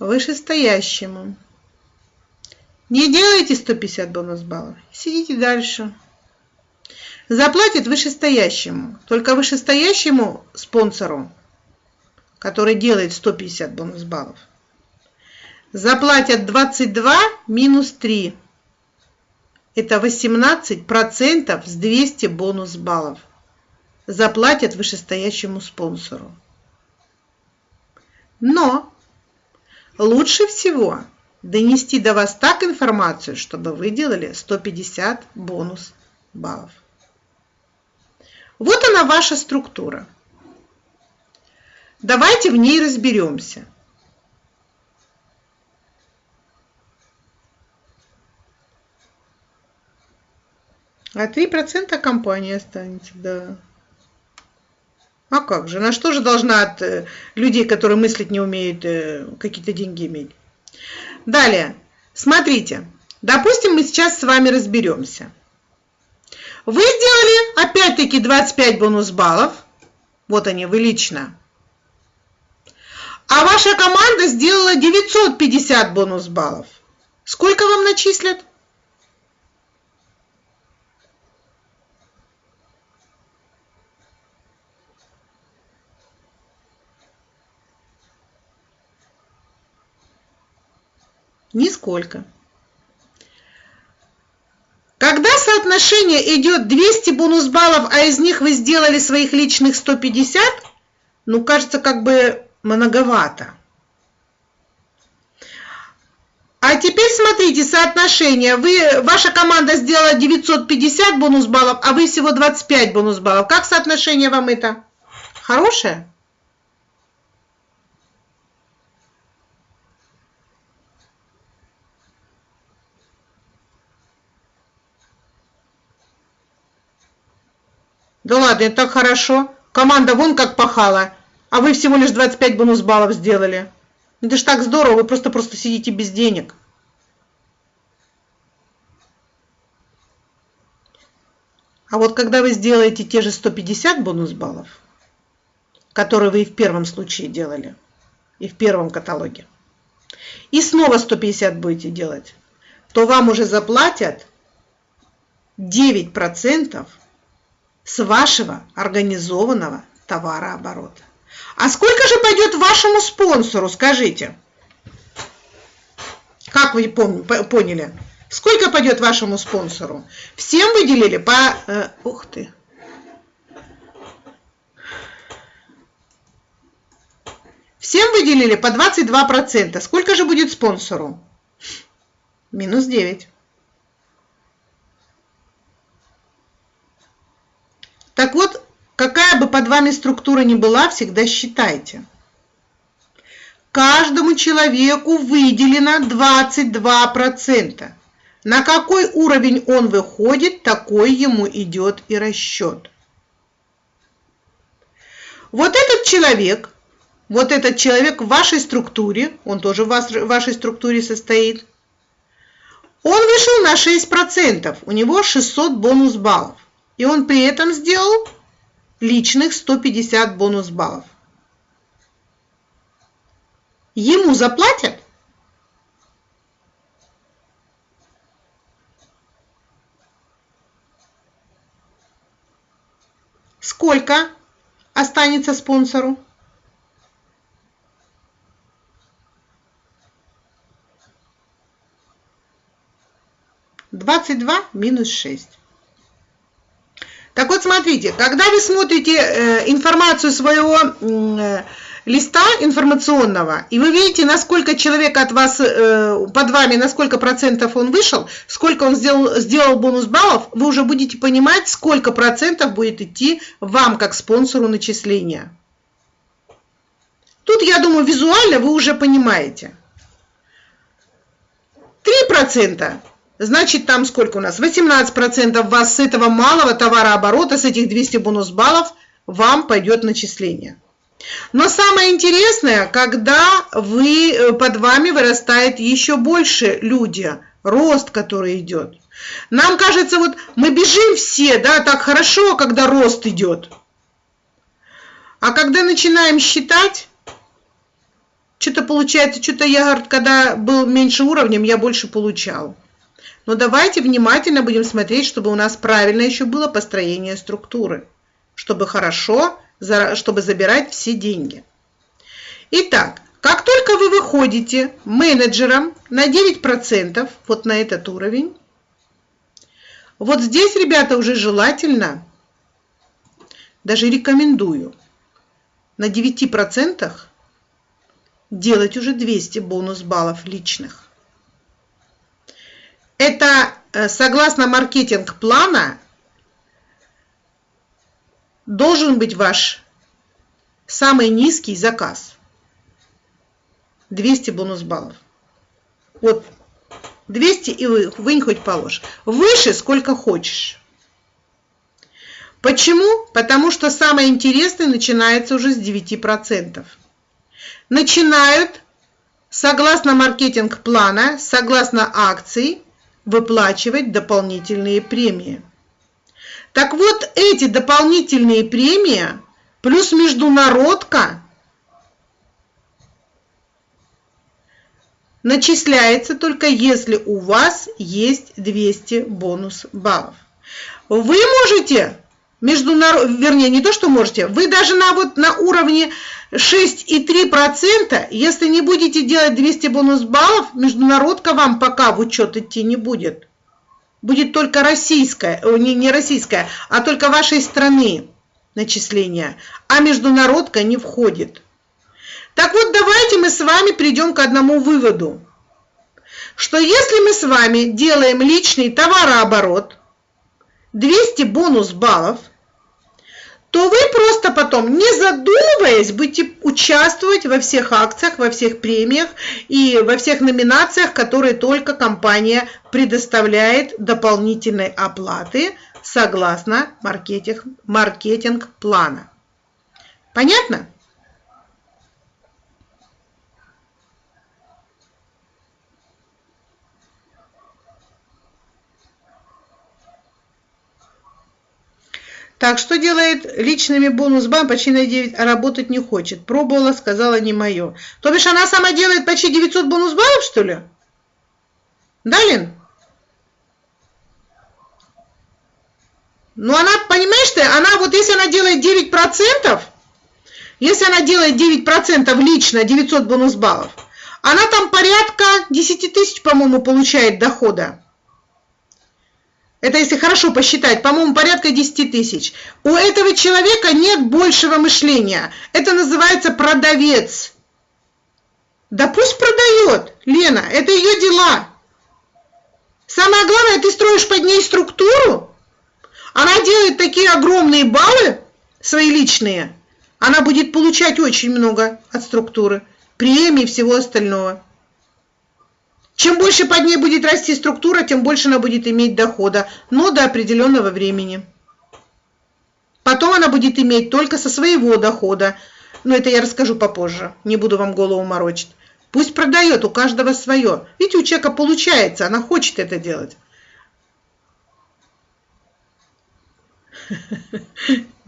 Вышестоящему. Не делайте 150 бонус баллов. Сидите дальше. Заплатит вышестоящему. Только вышестоящему спонсору, который делает 150 бонус баллов, заплатят 22 минус 3. Это 18% с 200 бонус баллов. Заплатят вышестоящему спонсору. Но лучше всего донести до вас так информацию, чтобы вы делали 150 бонус баллов. Вот она ваша структура. Давайте в ней разберемся. А 3% компания останется, да. А как же? На что же должна от э, людей, которые мыслить не умеют, э, какие-то деньги иметь? Далее, смотрите, допустим, мы сейчас с вами разберемся. Вы сделали опять-таки 25 бонус баллов. Вот они, вы лично. А ваша команда сделала 950 бонус баллов. Сколько вам начислят? Нисколько. Когда соотношение идет 200 бонус баллов, а из них вы сделали своих личных 150, ну, кажется, как бы многовато. А теперь смотрите соотношение. Вы, ваша команда сделала 950 бонус баллов, а вы всего 25 бонус баллов. Как соотношение вам это? Хорошее? Да ладно, это так хорошо. Команда вон как пахала, а вы всего лишь 25 бонус баллов сделали. Это ж так здорово, вы просто-просто сидите без денег. А вот когда вы сделаете те же 150 бонус баллов, которые вы и в первом случае делали, и в первом каталоге, и снова 150 будете делать, то вам уже заплатят 9% с вашего организованного товарооборота. А сколько же пойдет вашему спонсору, скажите? Как вы поняли? Сколько пойдет вашему спонсору? Всем выделили по... Э, ух ты! Всем выделили по 22%. Сколько же будет спонсору? Минус 9. Так вот, какая бы под вами структура ни была, всегда считайте. Каждому человеку выделено 22%. На какой уровень он выходит, такой ему идет и расчет. Вот этот человек, вот этот человек в вашей структуре, он тоже в вашей структуре состоит, он вышел на 6%, у него 600 бонус баллов. И он при этом сделал личных 150 бонус баллов. Ему заплатят? Сколько останется спонсору? Двадцать два минус шесть. Так вот, смотрите, когда вы смотрите э, информацию своего э, листа информационного, и вы видите, насколько человек от вас, э, под вами, на сколько процентов он вышел, сколько он сделал, сделал бонус баллов, вы уже будете понимать, сколько процентов будет идти вам, как спонсору начисления. Тут, я думаю, визуально вы уже понимаете. 3% Значит, там сколько у нас? 18% вас с этого малого товарооборота, с этих 200 бонус баллов, вам пойдет начисление. Но самое интересное, когда вы, э, под вами вырастает еще больше люди, рост, который идет. Нам кажется, вот мы бежим все, да, так хорошо, когда рост идет. А когда начинаем считать, что-то получается, что-то я, когда был меньше уровнем, я больше получал. Но давайте внимательно будем смотреть, чтобы у нас правильно еще было построение структуры, чтобы хорошо, чтобы забирать все деньги. Итак, как только вы выходите менеджером на 9%, вот на этот уровень, вот здесь, ребята, уже желательно, даже рекомендую, на 9% делать уже 200 бонус баллов личных. Это э, согласно маркетинг-плана должен быть ваш самый низкий заказ. 200 бонус баллов. Вот 200 и вы, вынь хоть положь. Выше сколько хочешь. Почему? Потому что самое интересное начинается уже с 9%. Начинают, согласно маркетинг-плана, согласно акции, выплачивать дополнительные премии. Так вот, эти дополнительные премии плюс международка начисляется только если у вас есть 200 бонус баллов. Вы можете международ, вернее, не то, что можете, вы даже на, вот, на уровне 6,3%, если не будете делать 200 бонус баллов, международка вам пока в учет идти не будет. Будет только российская, не, не российская, а только вашей страны начисление, а международка не входит. Так вот, давайте мы с вами придем к одному выводу, что если мы с вами делаем личный товарооборот, 200 бонус баллов – то вы просто потом, не задумываясь, будете участвовать во всех акциях, во всех премиях и во всех номинациях, которые только компания предоставляет дополнительной оплаты согласно маркетинг, маркетинг. Понятно? Так, что делает личными бонус бам почти на 9, а работать не хочет. Пробовала, сказала не мое. То бишь она сама делает почти 900 бонус баллов, что ли? Да, Лен? Ну, она, понимаешь ты, она вот если она делает 9%, если она делает 9% лично, 900 бонус баллов, она там порядка 10 тысяч, по-моему, получает дохода это если хорошо посчитать, по-моему, порядка 10 тысяч. У этого человека нет большего мышления. Это называется продавец. Да пусть продает, Лена, это ее дела. Самое главное, ты строишь под ней структуру, она делает такие огромные баллы, свои личные, она будет получать очень много от структуры, премии и всего остального. Чем больше под ней будет расти структура, тем больше она будет иметь дохода, но до определенного времени. Потом она будет иметь только со своего дохода. Но это я расскажу попозже, не буду вам голову морочить. Пусть продает, у каждого свое. Видите, у человека получается, она хочет это делать.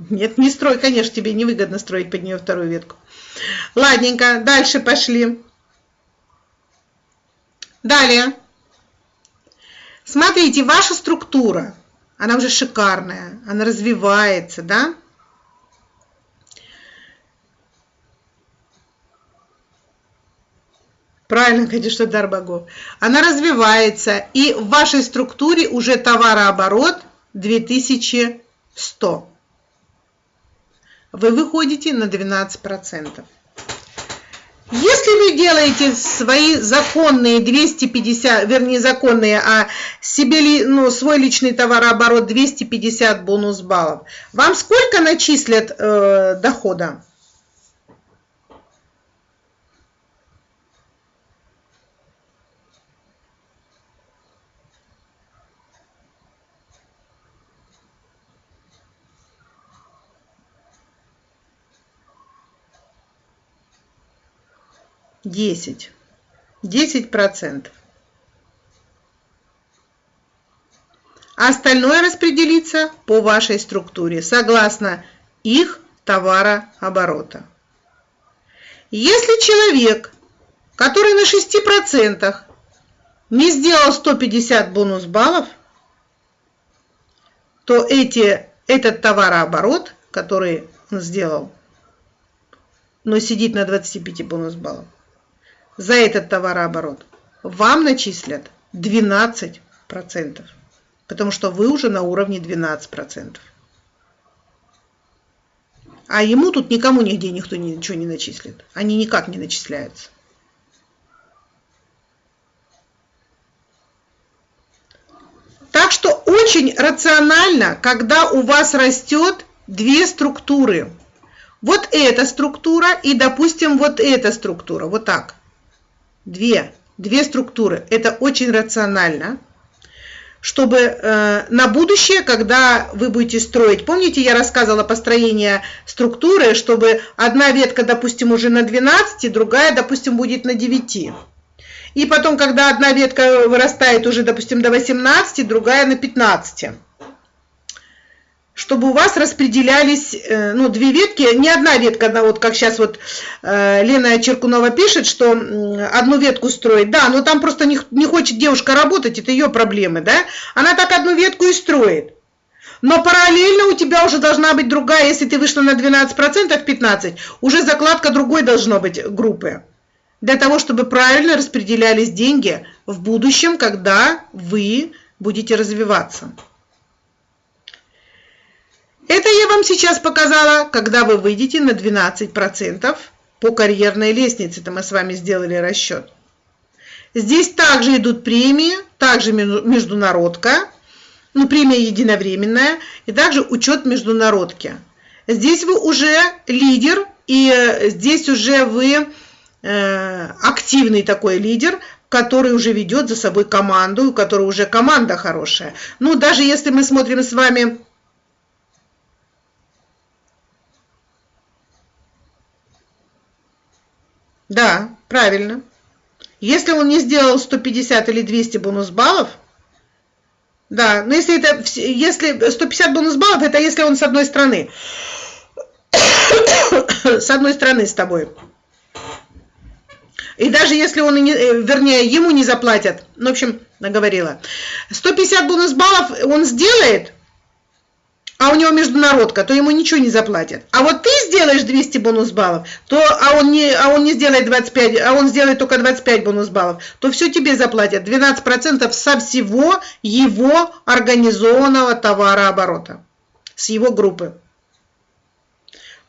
Нет, не строй, конечно, тебе невыгодно строить под нее вторую ветку. Ладненько, дальше пошли. Далее. Смотрите, ваша структура, она уже шикарная, она развивается, да? Правильно, конечно, дар богов. Она развивается, и в вашей структуре уже товарооборот 2100. Вы выходите на 12%. Если вы делаете свои законные 250, вернее законные, а себе ну, свой личный товарооборот 250 бонус баллов, вам сколько начислят э, дохода? Десять десять процентов остальное распределится по вашей структуре согласно их товарооборота. Если человек, который на 6% не сделал 150 бонус баллов, то эти, этот товарооборот, который он сделал, но сидит на 25 бонус баллов, за этот товарооборот вам начислят 12%, потому что вы уже на уровне 12%. А ему тут никому нигде никто ничего не начислит. Они никак не начисляются. Так что очень рационально, когда у вас растет две структуры. Вот эта структура и, допустим, вот эта структура. Вот так две, две структуры. Это очень рационально, чтобы э, на будущее, когда вы будете строить, помните, я рассказывала построение структуры, чтобы одна ветка, допустим, уже на 12, другая, допустим, будет на 9. И потом, когда одна ветка вырастает уже, допустим, до 18, другая на 15 чтобы у вас распределялись, э, ну, две ветки, не одна ветка, одна, вот как сейчас вот э, Лена Черкунова пишет, что одну ветку строит, да, но там просто не, не хочет девушка работать, это ее проблемы, да, она так одну ветку и строит. Но параллельно у тебя уже должна быть другая, если ты вышла на 12%, 15%, уже закладка другой должна быть группы. Для того, чтобы правильно распределялись деньги в будущем, когда вы будете развиваться. Это я вам сейчас показала, когда вы выйдете на 12% по карьерной лестнице. Это мы с вами сделали расчет. Здесь также идут премии, также международка, ну, премия единовременная, и также учет международки. Здесь вы уже лидер, и э, здесь уже вы э, активный такой лидер, который уже ведет за собой команду, у которой уже команда хорошая. Ну, даже если мы смотрим с вами Да, правильно. Если он не сделал 150 или 200 бонус баллов, да, но если это, если 150 бонус баллов, это если он с одной стороны, с одной стороны с тобой. И даже если он, не, э, вернее, ему не заплатят, ну, в общем, наговорила, 150 бонус баллов он сделает, а у него международка, то ему ничего не заплатят. А вот ты сделаешь 200 бонус баллов, то, а, он не, а он не сделает 25, а он сделает только 25 бонус баллов, то все тебе заплатят. 12% со всего его организованного товарооборота, с его группы.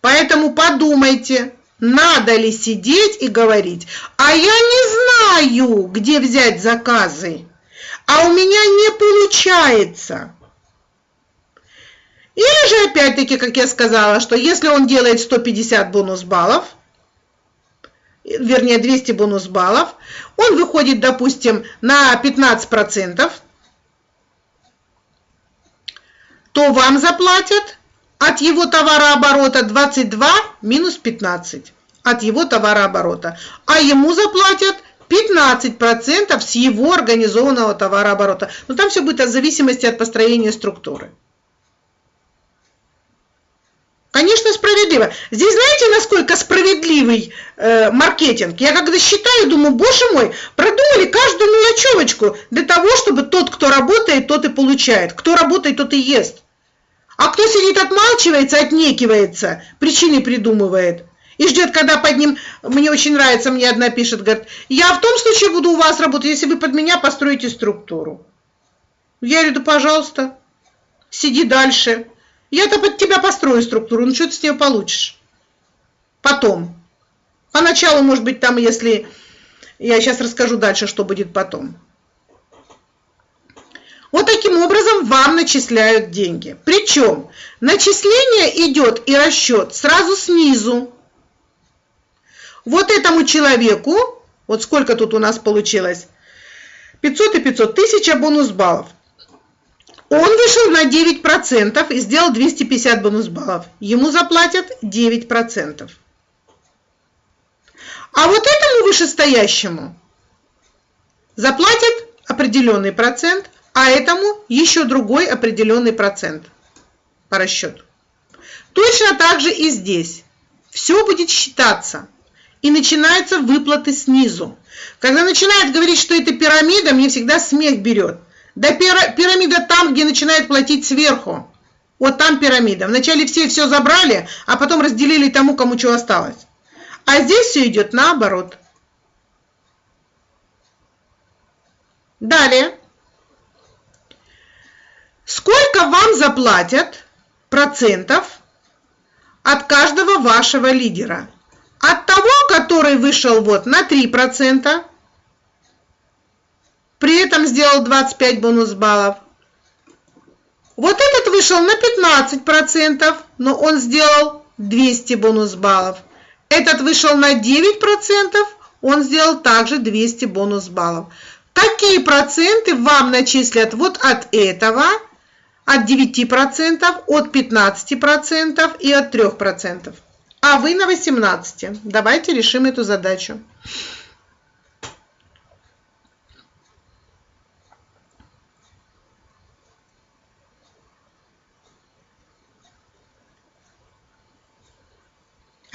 Поэтому подумайте, надо ли сидеть и говорить, а я не знаю, где взять заказы, а у меня не получается. Или же, опять-таки, как я сказала, что если он делает 150 бонус баллов, вернее 200 бонус баллов, он выходит, допустим, на 15%, то вам заплатят от его товарооборота 22 минус 15 от его товарооборота, а ему заплатят 15% с его организованного товарооборота. Но там все будет в зависимости от построения структуры. Конечно, справедливо. Здесь знаете, насколько справедливый э, маркетинг? Я когда считаю, думаю, боже мой, продумали каждую мелочевочку для того, чтобы тот, кто работает, тот и получает. Кто работает, тот и ест. А кто сидит, отмалчивается, отнекивается, причины придумывает и ждет, когда под ним, мне очень нравится, мне одна пишет, говорит, я в том случае буду у вас работать, если вы под меня построите структуру. Я говорю, да пожалуйста, сиди дальше. Я-то под тебя построю структуру, ну что ты с нее получишь? Потом. Поначалу, может быть, там, если... Я сейчас расскажу дальше, что будет потом. Вот таким образом вам начисляют деньги. Причем начисление идет и расчет сразу снизу. Вот этому человеку, вот сколько тут у нас получилось, 500 и 500, 1000 бонус баллов. Он вышел на 9% и сделал 250 бонус баллов. Ему заплатят 9%. А вот этому вышестоящему заплатят определенный процент, а этому еще другой определенный процент по расчету. Точно так же и здесь. Все будет считаться. И начинаются выплаты снизу. Когда начинают говорить, что это пирамида, мне всегда смех берет. Да пирамида там, где начинают платить сверху. Вот там пирамида. Вначале все все забрали, а потом разделили тому, кому что осталось. А здесь все идет наоборот. Далее. Сколько вам заплатят процентов от каждого вашего лидера? От того, который вышел вот на 3%, при этом сделал 25 бонус баллов. Вот этот вышел на 15%, но он сделал 200 бонус баллов. Этот вышел на 9%, он сделал также 200 бонус баллов. Какие проценты вам начислят вот от этого – от 9%, от 15% и от 3%. А вы на 18%. Давайте решим эту задачу.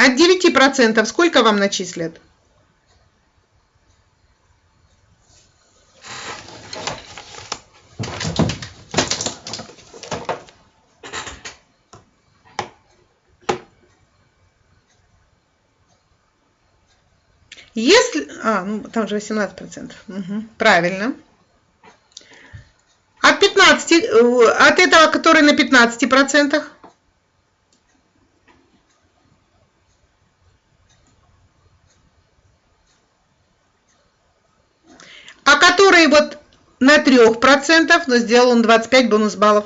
От 9% сколько вам начислят? Если, а, ну там же 18%, угу, правильно. От 15, э, от этого, который на 15%, а который вот на 3%, но сделал он 25 бонус баллов.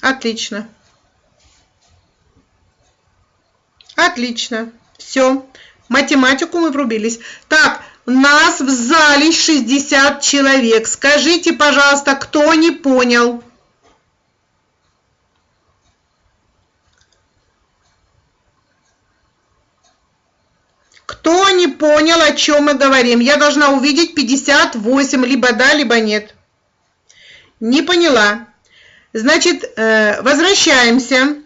Отлично. Отлично. Все. Математику мы врубились. Так, нас в зале 60 человек. Скажите, пожалуйста, кто не понял? Кто не понял, о чем мы говорим? Я должна увидеть 58, либо да, либо нет. Не поняла. Значит, э, возвращаемся.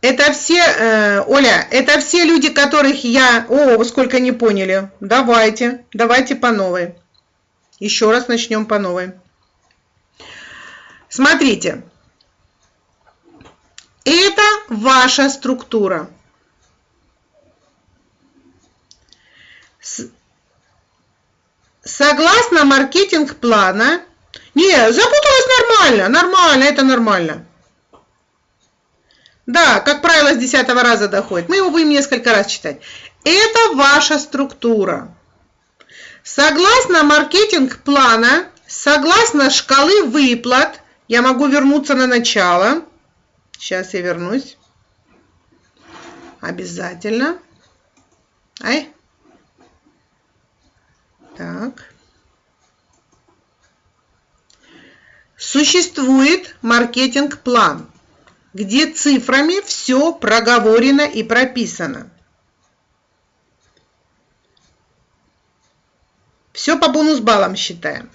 Это все, э, Оля, это все люди, которых я... О, вы сколько не поняли. Давайте, давайте по новой. Еще раз начнем по новой. Смотрите. Это ваша структура. Согласно маркетинг-плана... Не, запуталась нормально, нормально, это нормально. Да, как правило, с десятого раза доходит. Мы его будем несколько раз читать. Это ваша структура. Согласно маркетинг-плана, согласно шкалы выплат, я могу вернуться на начало. Сейчас я вернусь. Обязательно. Ай. Так. Существует маркетинг-план где цифрами все проговорено и прописано. Все по бонус-баллам считаем.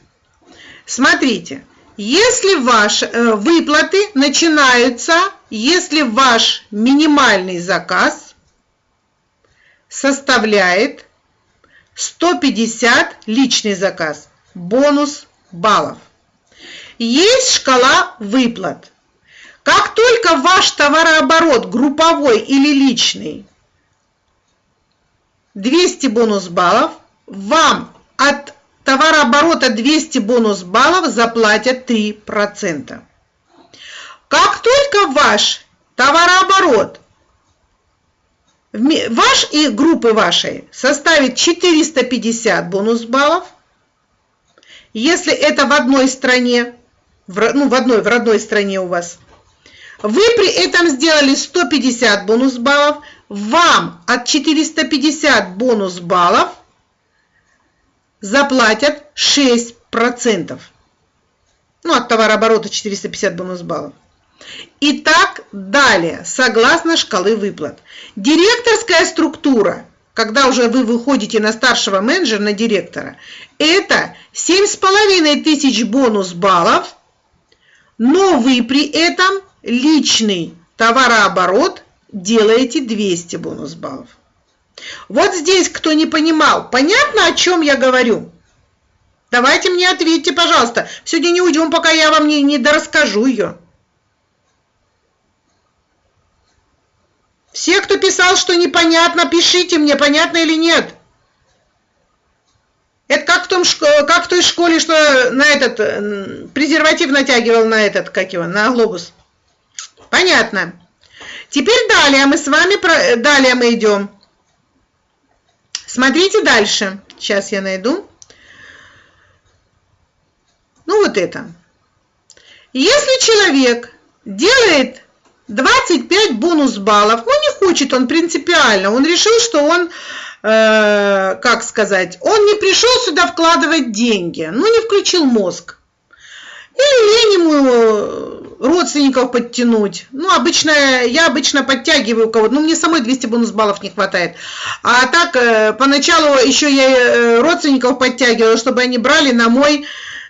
Смотрите, если ваши э, выплаты начинаются, если ваш минимальный заказ составляет 150 личный заказ, бонус баллов. Есть шкала выплат. Как только ваш товарооборот групповой или личный 200 бонус баллов, вам от товарооборота 200 бонус баллов заплатят 3%. Как только ваш товарооборот ваш и группы вашей составит 450 бонус баллов, если это в одной стране, в, ну, в одной, в родной стране у вас, вы при этом сделали 150 бонус баллов, вам от 450 бонус баллов заплатят 6%. Ну, от товарооборота 450 бонус баллов. И так далее, согласно шкалы выплат. Директорская структура, когда уже вы выходите на старшего менеджера, на директора, это 7,5 тысяч бонус баллов, но вы при этом личный товарооборот делаете 200 бонус баллов. Вот здесь, кто не понимал, понятно, о чем я говорю? Давайте мне ответьте, пожалуйста. Сегодня не уйдем, пока я вам не, не дорасскажу ее. Все, кто писал, что непонятно, пишите мне, понятно или нет. Это как в, том, как в той школе, что на этот презерватив натягивал на этот, как его, на глобус. Понятно. Теперь далее мы с вами, далее мы идем. Смотрите дальше. Сейчас я найду. Ну вот это. Если человек делает 25 бонус баллов, ну не хочет он принципиально, он решил, что он, э, как сказать, он не пришел сюда вкладывать деньги, ну не включил мозг. Или лень ему родственников подтянуть. Ну, обычно, я обычно подтягиваю кого-то. Ну, мне самой 200 бонус баллов не хватает. А так, э, поначалу еще я э, родственников подтягивала, чтобы они брали на мой э,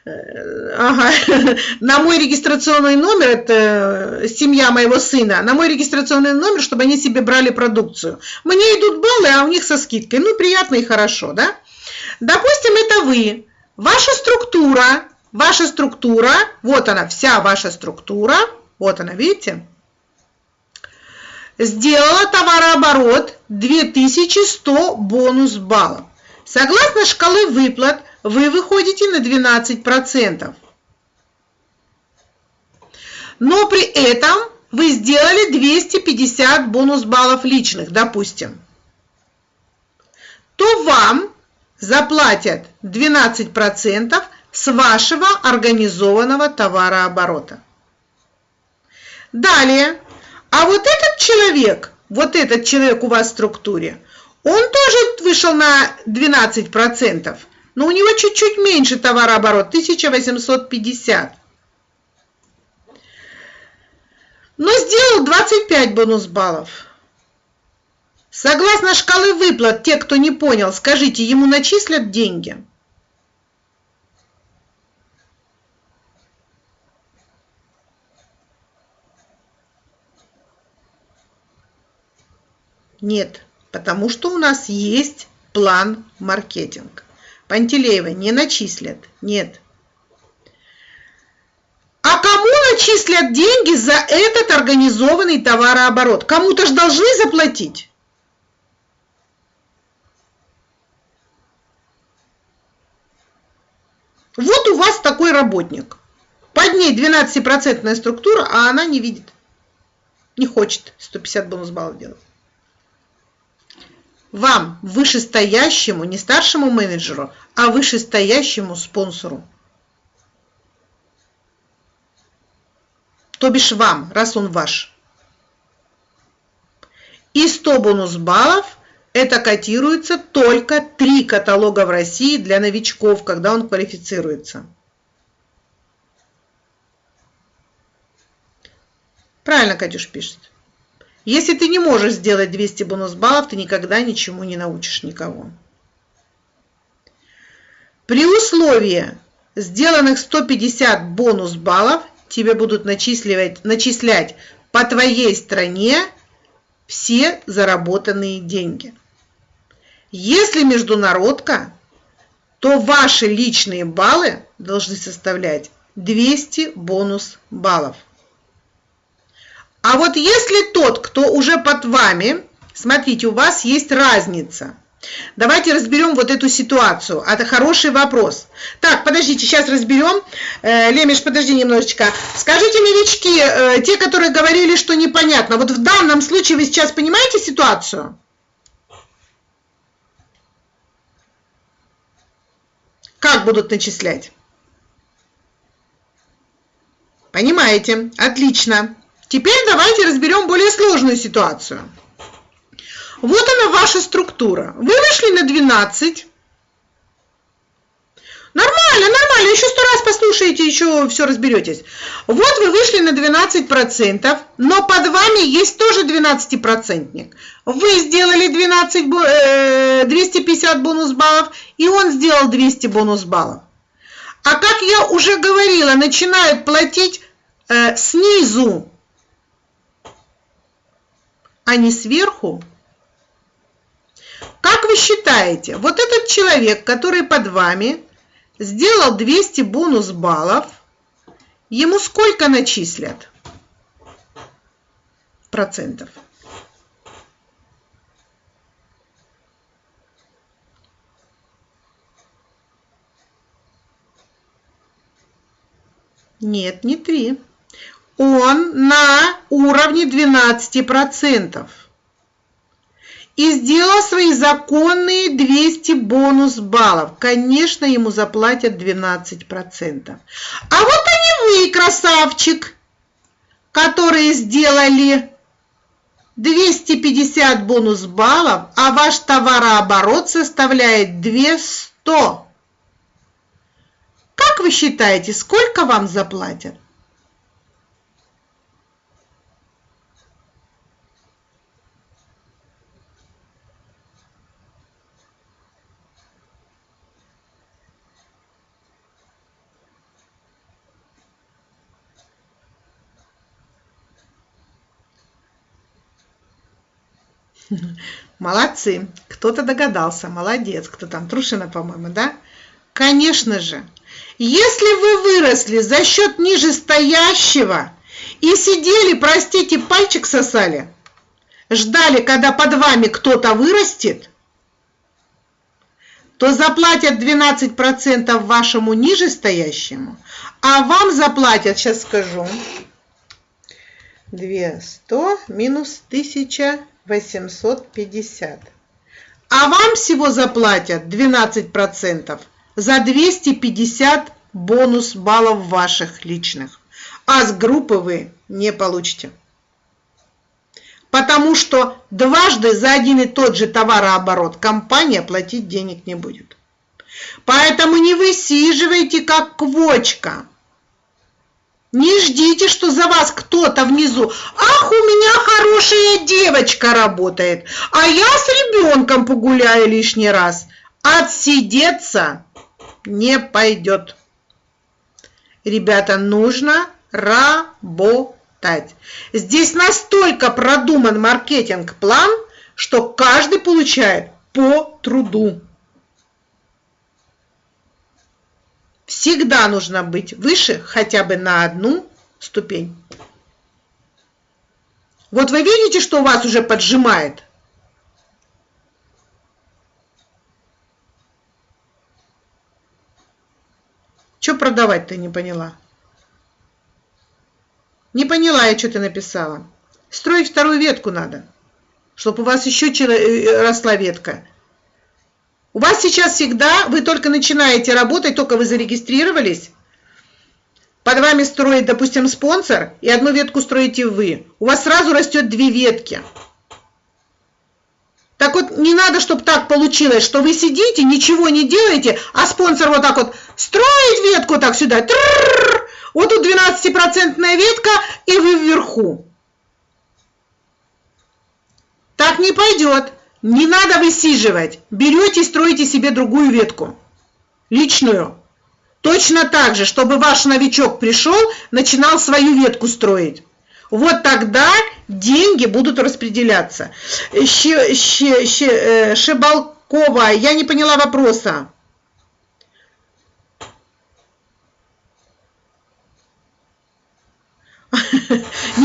Ага, на мой регистрационный номер, это семья моего сына, на мой регистрационный номер, чтобы они себе брали продукцию. Мне идут баллы, а у них со скидкой. Ну, приятно и хорошо, да? Допустим, это вы. Ваша структура Ваша структура, вот она, вся ваша структура, вот она, видите? Сделала товарооборот 2100 бонус баллов. Согласно шкалы выплат, вы выходите на 12%. Но при этом вы сделали 250 бонус баллов личных, допустим. То вам заплатят 12% с вашего организованного товарооборота. Далее, а вот этот человек, вот этот человек у вас в структуре, он тоже вышел на 12%, но у него чуть-чуть меньше товарооборот, 1850. Но сделал 25 бонус баллов. Согласно шкалы выплат, те, кто не понял, скажите, ему начислят деньги? Нет, потому что у нас есть план маркетинг. Пантелеева не начислят. Нет. А кому начислят деньги за этот организованный товарооборот? Кому-то же должны заплатить. Вот у вас такой работник. Под ней 12% структура, а она не видит. Не хочет 150 бонус баллов делать. Вам, вышестоящему, не старшему менеджеру, а вышестоящему спонсору. То бишь вам, раз он ваш. И 100 бонус баллов это котируется только три каталога в России для новичков, когда он квалифицируется. Правильно Катюш пишет. Если ты не можешь сделать 200 бонус баллов, ты никогда ничему не научишь никого. При условии сделанных 150 бонус баллов тебе будут начисливать, начислять по твоей стране все заработанные деньги. Если международка, то ваши личные баллы должны составлять 200 бонус баллов. А вот если тот, кто уже под вами, смотрите, у вас есть разница. Давайте разберем вот эту ситуацию. Это хороший вопрос. Так, подождите, сейчас разберем. Э, Лемеш, подожди немножечко. Скажите, новички, э, те, которые говорили, что непонятно, вот в данном случае вы сейчас понимаете ситуацию? Как будут начислять? Понимаете? Отлично. Теперь давайте разберем более сложную ситуацию. Вот она ваша структура. Вы вышли на 12. Нормально, нормально, еще сто раз послушаете, еще все разберетесь. Вот вы вышли на 12%, но под вами есть тоже 12%. Вы сделали 12, 250 э, бонус баллов, и он сделал 200 бонус баллов. А как я уже говорила, начинают платить э, снизу, а не сверху. Как вы считаете, вот этот человек, который под вами, сделал 200 бонус баллов, ему сколько начислят процентов? Нет, не 3. Он на уровне 12% и сделал свои законные 200 бонус баллов. Конечно, ему заплатят 12%. А вот они вы, красавчик, которые сделали 250 бонус баллов, а ваш товарооборот составляет 200. Как вы считаете, сколько вам заплатят? Молодцы. Кто-то догадался. Молодец. Кто там? Трушина, по-моему, да? Конечно же. Если вы выросли за счет нижестоящего и сидели, простите, пальчик сосали, ждали, когда под вами кто-то вырастет, то заплатят 12% вашему нижестоящему, а вам заплатят, сейчас скажу, 200 минус 1000 850. А вам всего заплатят 12% за 250 бонус баллов ваших личных. А с группы вы не получите. Потому что дважды за один и тот же товарооборот компания платить денег не будет. Поэтому не высиживайте как квочка. Не ждите, что за вас кто-то внизу. Ах, у меня хорошая девочка работает, а я с ребенком погуляю лишний раз. Отсидеться не пойдет. Ребята, нужно работать. Здесь настолько продуман маркетинг-план, что каждый получает по труду. Всегда нужно быть выше хотя бы на одну ступень. Вот вы видите, что у вас уже поджимает? Что продавать-то не поняла? Не поняла я, что ты написала. Строить вторую ветку надо, чтобы у вас еще э, росла ветка. У вас сейчас всегда, вы только начинаете работать, только вы зарегистрировались, под вами строит, допустим, спонсор, и одну ветку строите вы. У вас сразу растет две ветки. Так вот, не надо, чтобы так получилось, что вы сидите, ничего не делаете, а спонсор вот так вот строит ветку так сюда. вот тут 12% ветка, и вы вверху. Так не пойдет. Не надо высиживать. Берете и строите себе другую ветку. Личную. Точно так же, чтобы ваш новичок пришел, начинал свою ветку строить. Вот тогда деньги будут распределяться. Э, Шибалкова, я не поняла вопроса.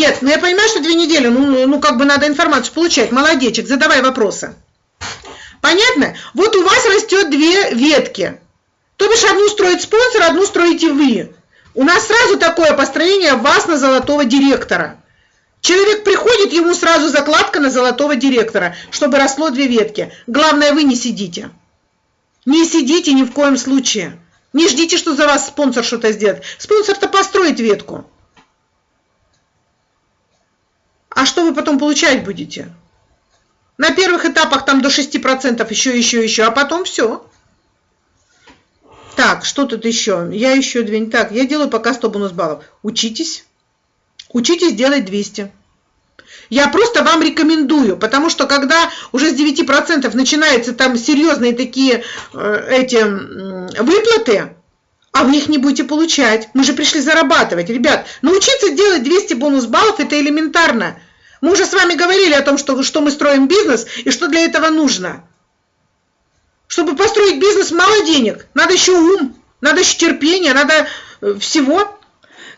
Нет, ну я понимаю, что две недели, ну, ну как бы надо информацию получать. Молодечек, задавай вопросы. Понятно? Вот у вас растет две ветки. То бишь одну строит спонсор, одну строите вы. У нас сразу такое построение вас на золотого директора. Человек приходит, ему сразу закладка на золотого директора, чтобы росло две ветки. Главное, вы не сидите. Не сидите ни в коем случае. Не ждите, что за вас спонсор что-то сделает. Спонсор-то построит ветку. А что вы потом получать будете? На первых этапах там до 6% еще, еще, еще, а потом все. Так, что тут еще? Я еще две... Так, я делаю пока 100 бонус баллов. Учитесь. Учитесь делать 200. Я просто вам рекомендую, потому что когда уже с 9% начинаются там серьезные такие э, эти э, выплаты, а вы их не будете получать. Мы же пришли зарабатывать. Ребят, научиться делать 200 бонус баллов – это элементарно. Мы уже с вами говорили о том, что, что мы строим бизнес и что для этого нужно. Чтобы построить бизнес, мало денег. Надо еще ум, надо еще терпение, надо э, всего.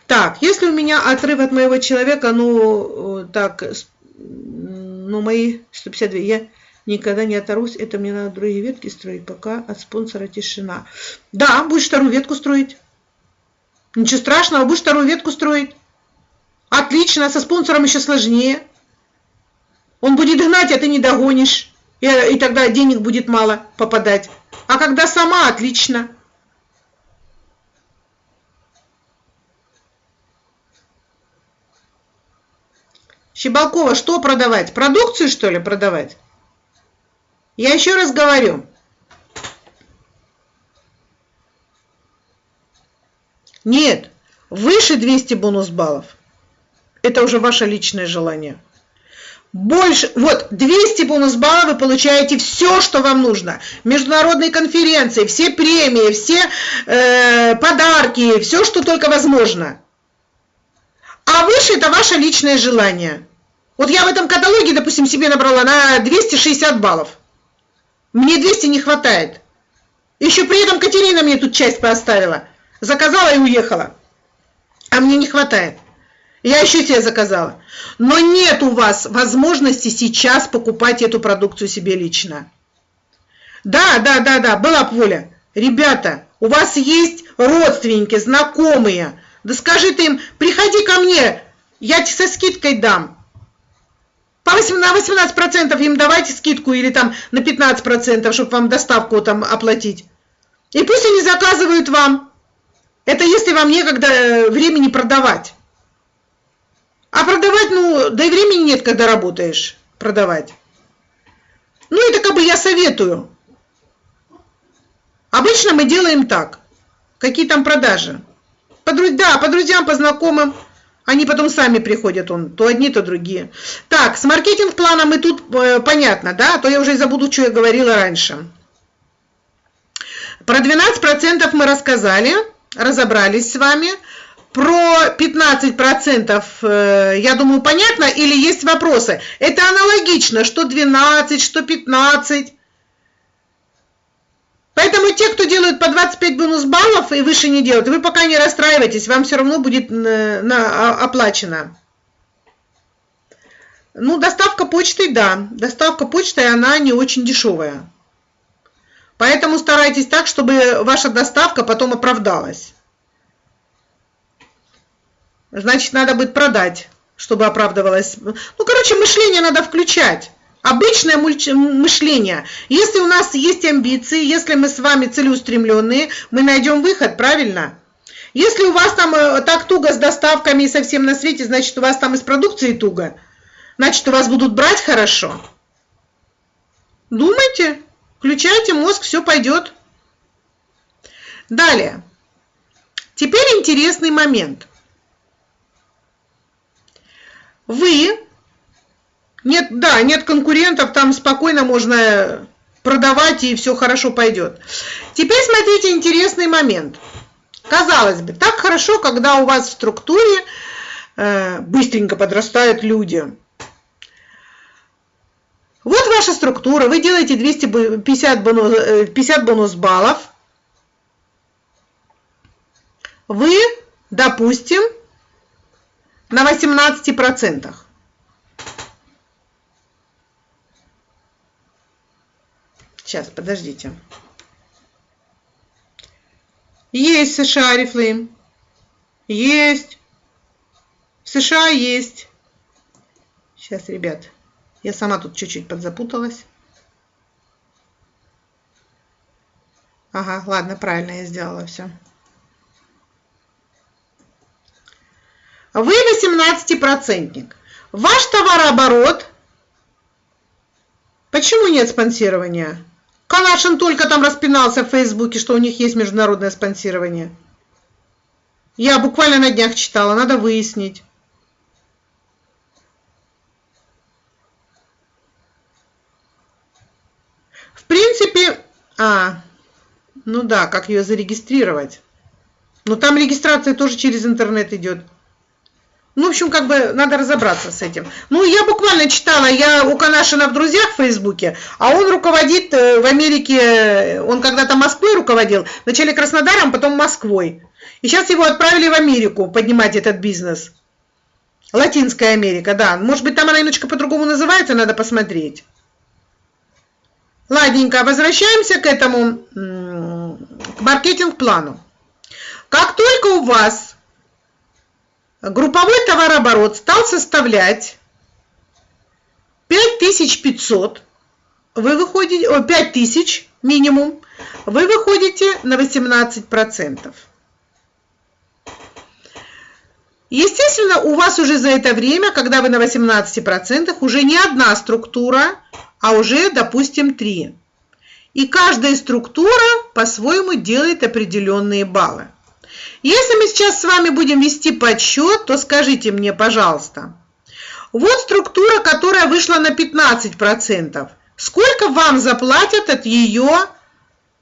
Так, если у меня отрыв от моего человека, ну, э, так, ну, мои 152, я никогда не оторвусь, это мне надо другие ветки строить, пока от спонсора тишина. Да, будешь вторую ветку строить. Ничего страшного, будешь вторую ветку строить. Отлично, со спонсором еще сложнее. Он будет гнать, а ты не догонишь и, и тогда денег будет мало попадать. А когда сама, отлично. Щебалкова, что продавать? Продукцию, что ли, продавать? Я еще раз говорю. Нет, выше 200 бонус баллов. Это уже ваше личное желание больше, вот 200 бонус баллов вы получаете все, что вам нужно. Международные конференции, все премии, все э, подарки, все, что только возможно. А выше это ваше личное желание. Вот я в этом каталоге, допустим, себе набрала на 260 баллов. Мне 200 не хватает. Еще при этом Катерина мне тут часть поставила. Заказала и уехала. А мне не хватает. Я еще себе заказала. Но нет у вас возможности сейчас покупать эту продукцию себе лично. Да, да, да, да, была б воля. Ребята, у вас есть родственники, знакомые. Да скажи ты им, приходи ко мне, я тебе со скидкой дам. По 18, на 18% им давайте скидку или там на 15%, чтобы вам доставку там оплатить. И пусть они заказывают вам. Это если вам некогда э, времени продавать. А продавать, ну, да и времени нет, когда работаешь, продавать. Ну, это как бы я советую. Обычно мы делаем так. Какие там продажи? По, да, по друзьям, по знакомым. Они потом сами приходят, он, то одни, то другие. Так, с маркетинг-планом мы тут э, понятно, да? А то я уже забуду, что я говорила раньше. Про 12% мы рассказали, разобрались с вами. про 15%, э, я думаю, понятно, или есть вопросы? Это аналогично, что 12, что 15. Поэтому те, кто делают по 25 бонус баллов и выше не делают, вы пока не расстраивайтесь, вам все равно будет э, на, оплачено. Ну, доставка почтой, да. Доставка почтой, она не очень дешевая. Поэтому старайтесь так, чтобы ваша доставка потом оправдалась. Значит, надо будет продать, чтобы оправдывалось. Ну, короче, мышление надо включать. Обычное мышление. Если у нас есть амбиции, если мы с вами целеустремленные, мы найдем выход, правильно? Если у вас там э, так туго с доставками и совсем на свете, значит, у вас там из продукции туго. Значит, у вас будут брать хорошо. Думайте, включайте мозг, все пойдет. Далее. Теперь интересный момент. Вы, нет, да, нет конкурентов, там спокойно можно продавать и все хорошо пойдет. Теперь смотрите интересный момент. Казалось бы, так хорошо, когда у вас в структуре э, быстренько подрастают люди. Вот ваша структура, вы делаете 250 бонус, 50 бонус баллов. Вы, допустим, на 18%. Сейчас, подождите. Есть в США рифлы. Есть. В США есть. Сейчас, ребят. Я сама тут чуть-чуть подзапуталась. Ага, ладно, правильно я сделала все. Вы 18-процентник. Ваш товарооборот. Почему нет спонсирования? Канашин только там распинался в Фейсбуке, что у них есть международное спонсирование. Я буквально на днях читала, надо выяснить. В принципе, а, ну да, как ее зарегистрировать? Но там регистрация тоже через интернет идет. Ну, в общем, как бы надо разобраться с этим. Ну, я буквально читала, я у Канашина в друзьях в Фейсбуке, а он руководит э, в Америке, он когда-то Москвой руководил, вначале Краснодаром, потом Москвой. И сейчас его отправили в Америку поднимать этот бизнес. Латинская Америка, да. Может быть, там она немножко по-другому называется, надо посмотреть. Ладненько, возвращаемся к этому, к маркетинг-плану. Как только у вас групповой товарооборот стал составлять 5500, вы выходите, о, 5000 минимум, вы выходите на 18%. Естественно, у вас уже за это время, когда вы на 18%, уже не одна структура, а уже, допустим, три. И каждая структура по-своему делает определенные баллы. Если мы сейчас с вами будем вести подсчет, то скажите мне, пожалуйста, вот структура, которая вышла на 15%. Сколько вам заплатят от ее,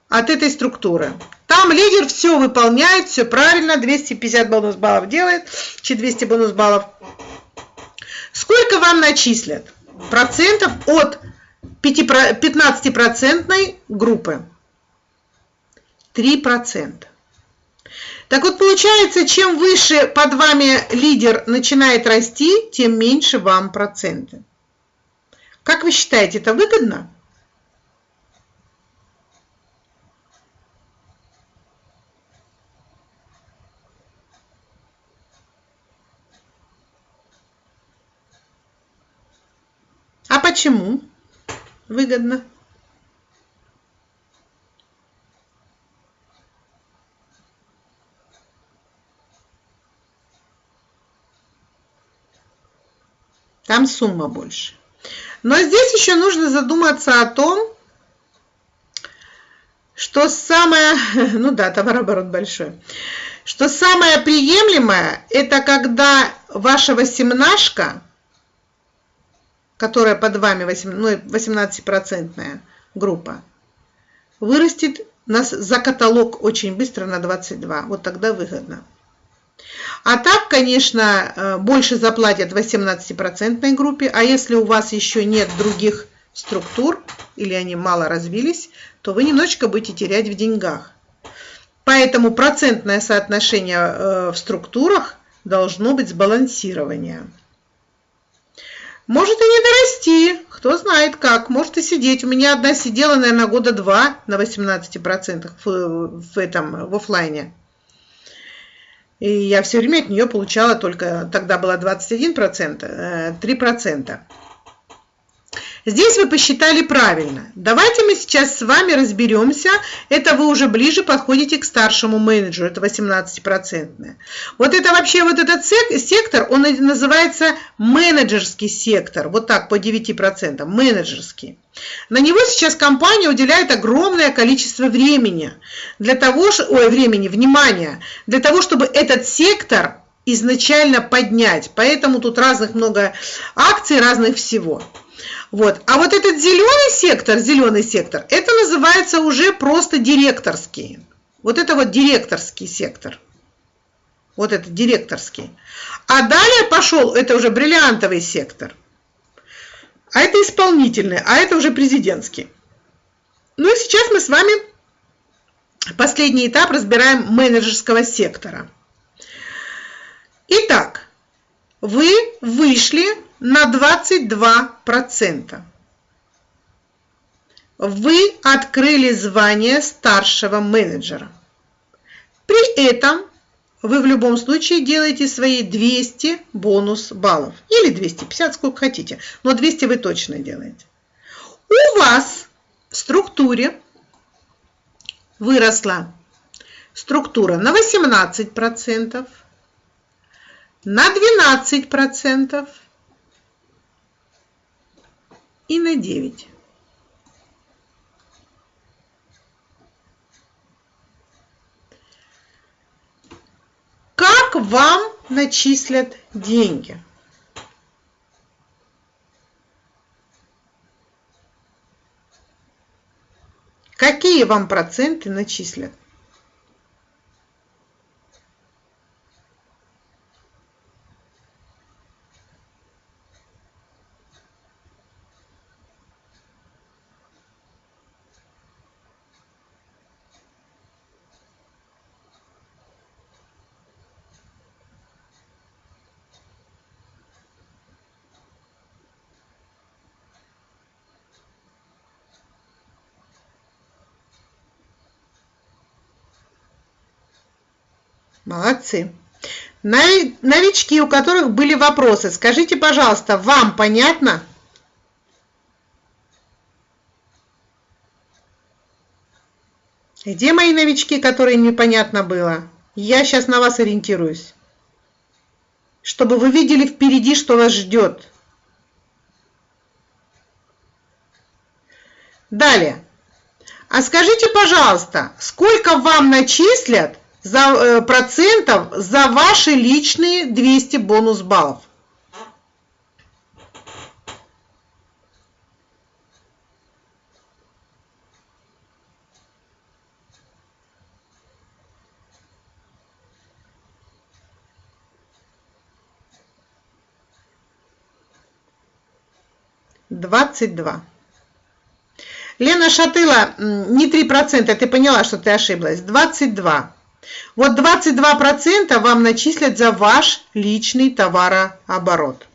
от этой структуры? Там лидер все выполняет, все правильно, 250 бонус баллов делает, 200 бонус баллов. Сколько вам начислят? Процентов от 15% группы. 3%. Так вот, получается, чем выше под вами лидер начинает расти, тем меньше вам проценты. Как вы считаете, это выгодно? А почему выгодно? Там сумма больше. Но здесь еще нужно задуматься о том, что самое, ну да, товарооборот большой, что самое приемлемое, это когда ваша восемнашка, которая под вами 18% ну, группа, вырастет нас за каталог очень быстро на 22. Вот тогда выгодно. А так, конечно, э, больше заплатят в 18% группе, а если у вас еще нет других структур или они мало развились, то вы немножечко будете терять в деньгах. Поэтому процентное соотношение э, в структурах должно быть сбалансирование. Может и не дорасти, кто знает как, может и сидеть. У меня одна сидела, наверное, года два на 18% в, в этом, в офлайне. И я все время от нее получала только, тогда было 21%, 3%. Здесь вы посчитали правильно. Давайте мы сейчас с вами разберемся. Это вы уже ближе подходите к старшему менеджеру, это 18%. Вот это вообще, вот этот сектор, он называется менеджерский сектор. Вот так, по 9%, менеджерский. На него сейчас компания уделяет огромное количество времени для того, ой, времени, внимания, для того, чтобы этот сектор изначально поднять. Поэтому тут разных много акций, разных всего. Вот. А вот этот зеленый сектор, зеленый сектор, это называется уже просто директорский. Вот это вот директорский сектор. Вот это директорский. А далее пошел, это уже бриллиантовый сектор. А это исполнительный, а это уже президентский. Ну и сейчас мы с вами последний этап разбираем менеджерского сектора. Итак, вы вышли на 22%. Вы открыли звание старшего менеджера. При этом вы в любом случае делаете свои 200 бонус баллов. Или 250, сколько хотите. Но 200 вы точно делаете. У вас в структуре выросла структура на 18%, на 12%, и на 9. Как вам начислят деньги? Какие вам проценты начислят? Молодцы. Новички, у которых были вопросы, скажите, пожалуйста, вам понятно? Где мои новички, которые непонятно было? Я сейчас на вас ориентируюсь. Чтобы вы видели впереди, что вас ждет. Далее. А скажите, пожалуйста, сколько вам начислят за, э, процентов за ваши личные 200 бонус баллов. Двадцать два. Лена Шатыла, не три процента, ты поняла, что ты ошиблась. Двадцать два. Вот 22% вам начислят за ваш личный товарооборот.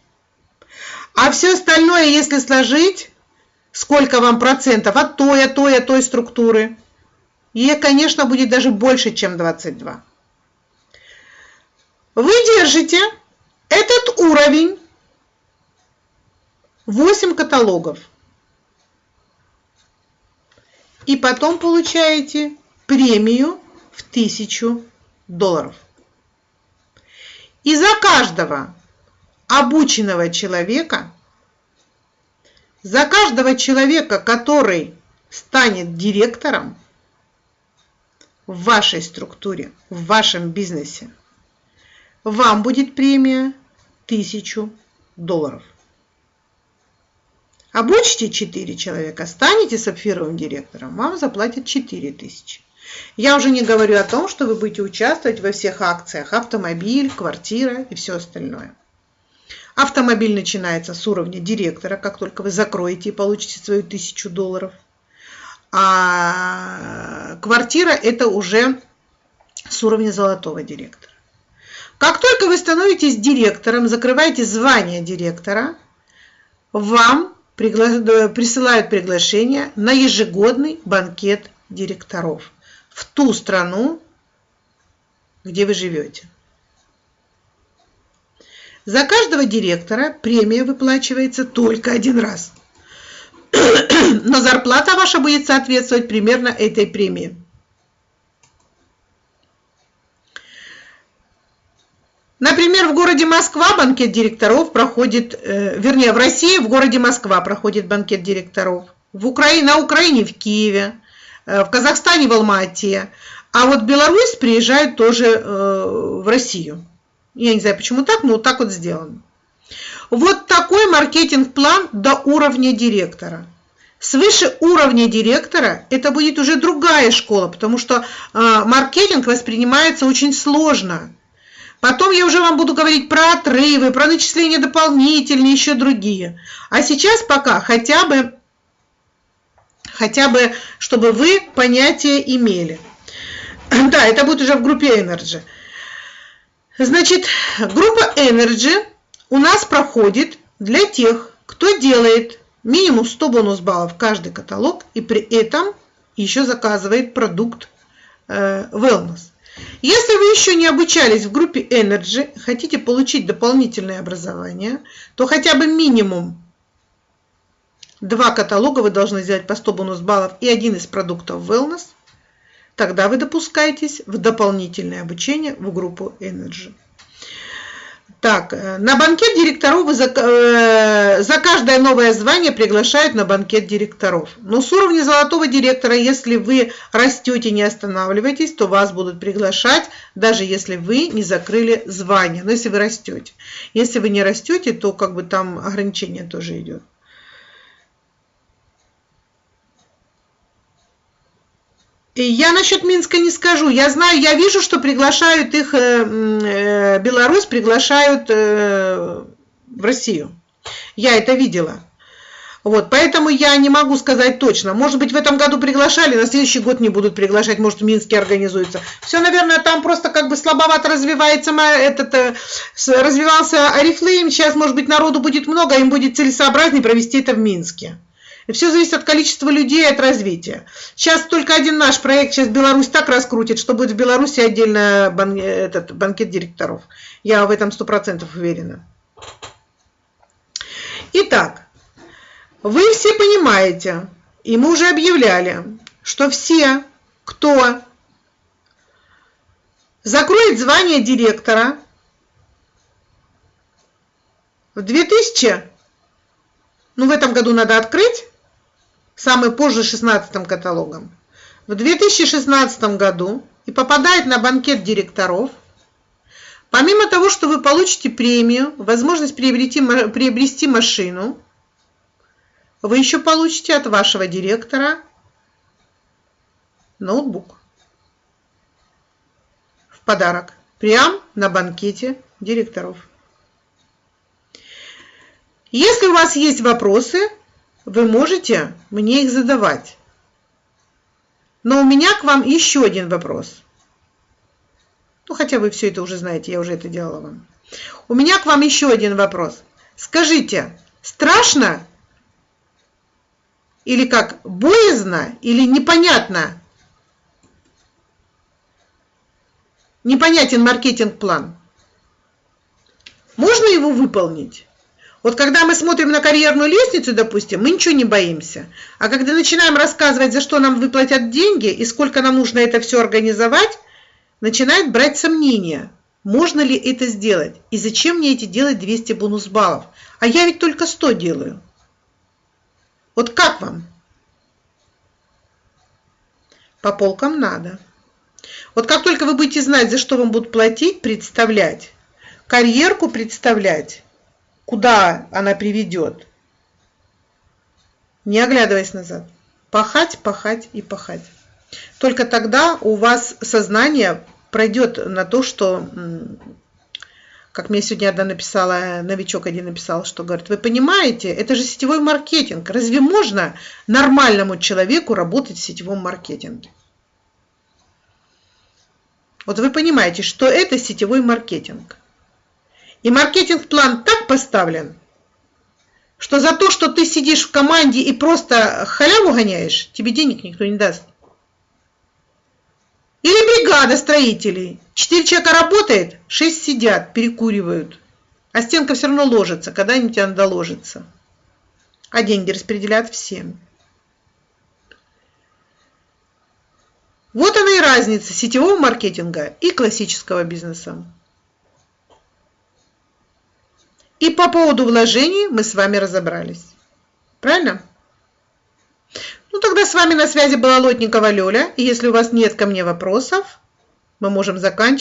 А все остальное, если сложить, сколько вам процентов от той, от той, от той структуры, и, конечно, будет даже больше, чем 22. Вы держите этот уровень 8 каталогов. И потом получаете премию в тысячу долларов. И за каждого обученного человека, за каждого человека, который станет директором в вашей структуре, в вашем бизнесе, вам будет премия тысячу долларов. Обучите 4 человека, станете сапфировым директором, вам заплатят 4 тысячи. Я уже не говорю о том, что вы будете участвовать во всех акциях автомобиль, квартира и все остальное. Автомобиль начинается с уровня директора, как только вы закроете и получите свою тысячу долларов. А квартира это уже с уровня золотого директора. Как только вы становитесь директором, закрываете звание директора, вам присылают приглашение на ежегодный банкет директоров в ту страну, где вы живете. За каждого директора премия выплачивается только один раз. Но зарплата ваша будет соответствовать примерно этой премии. Например, в городе Москва банкет директоров проходит, э, вернее, в России в городе Москва проходит банкет директоров, в Украине, на Украине в Киеве, в Казахстане в Алма-Ате, а вот Беларусь приезжает тоже э, в Россию. Я не знаю, почему так, но вот так вот сделано. Вот такой маркетинг-план до уровня директора. Свыше уровня директора это будет уже другая школа, потому что э, маркетинг воспринимается очень сложно. Потом я уже вам буду говорить про отрывы, про начисления дополнительные, еще другие. А сейчас пока хотя бы, хотя бы, чтобы вы понятие имели. Да, это будет уже в группе Energy. Значит, группа Energy у нас проходит для тех, кто делает минимум 100 бонус баллов каждый каталог и при этом еще заказывает продукт э, Wellness. Если вы еще не обучались в группе Energy, хотите получить дополнительное образование, то хотя бы минимум два каталога вы должны сделать по 100 бонус баллов и один из продуктов Wellness – тогда вы допускаетесь в дополнительное обучение в группу Energy. Так, э, на банкет директоров вы за, э, за каждое новое звание приглашают на банкет директоров. Но с уровня золотого директора, если вы растете, не останавливаетесь, то вас будут приглашать, даже если вы не закрыли звание. Но если вы растете. Если вы не растете, то как бы там ограничение тоже идет. Я насчет Минска не скажу. Я знаю, я вижу, что приглашают их, э, э, Беларусь приглашают э, в Россию. Я это видела. Вот, поэтому я не могу сказать точно. Может быть, в этом году приглашали, на следующий год не будут приглашать, может, в Минске организуется. Все, наверное, там просто как бы слабовато развивается этот, развивался Арифлейм. Сейчас, может быть, народу будет много, им будет целесообразнее провести это в Минске. Все зависит от количества людей от развития. Сейчас только один наш проект, сейчас Беларусь так раскрутит, что будет в Беларуси отдельно бан, этот, банкет директоров. Я в этом сто процентов уверена. Итак, вы все понимаете, и мы уже объявляли, что все, кто закроет звание директора в 2000, ну в этом году надо открыть, самый позже 16 каталогом, в 2016 году и попадает на банкет директоров, помимо того, что вы получите премию, возможность приобрести, приобрести машину, вы еще получите от вашего директора ноутбук. В подарок, прямо на банкете директоров. Если у вас есть вопросы, вы можете мне их задавать. Но у меня к вам еще один вопрос. Ну, хотя вы все это уже знаете, я уже это делала вам. У меня к вам еще один вопрос. Скажите, страшно или как боязно или непонятно? Непонятен маркетинг-план. Можно его выполнить? Вот когда мы смотрим на карьерную лестницу, допустим, мы ничего не боимся. А когда начинаем рассказывать, за что нам выплатят деньги и сколько нам нужно это все организовать, начинает брать сомнения. Можно ли это сделать? И зачем мне эти делать 200 бонус баллов? А я ведь только 100 делаю. Вот как вам? По полкам надо. Вот как только вы будете знать, за что вам будут платить, представлять, карьерку представлять, куда она приведет. Не оглядываясь назад. Пахать, пахать и пахать. Только тогда у вас сознание пройдет на то, что, как мне сегодня одна написала, новичок один написал, что говорит, вы понимаете, это же сетевой маркетинг. Разве можно нормальному человеку работать в сетевом маркетинге? Вот вы понимаете, что это сетевой маркетинг. И маркетинг-план так поставлен, что за то, что ты сидишь в команде и просто халяву гоняешь, тебе денег никто не даст. Или бригада строителей. Четыре человека работает, шесть сидят, перекуривают. А стенка все равно ложится, когда-нибудь она доложится. А деньги распределяют всем. Вот она и разница сетевого маркетинга и классического бизнеса. И по поводу вложений мы с вами разобрались. Правильно? Ну, тогда с вами на связи была Лотникова Лёля. И если у вас нет ко мне вопросов, мы можем заканчивать.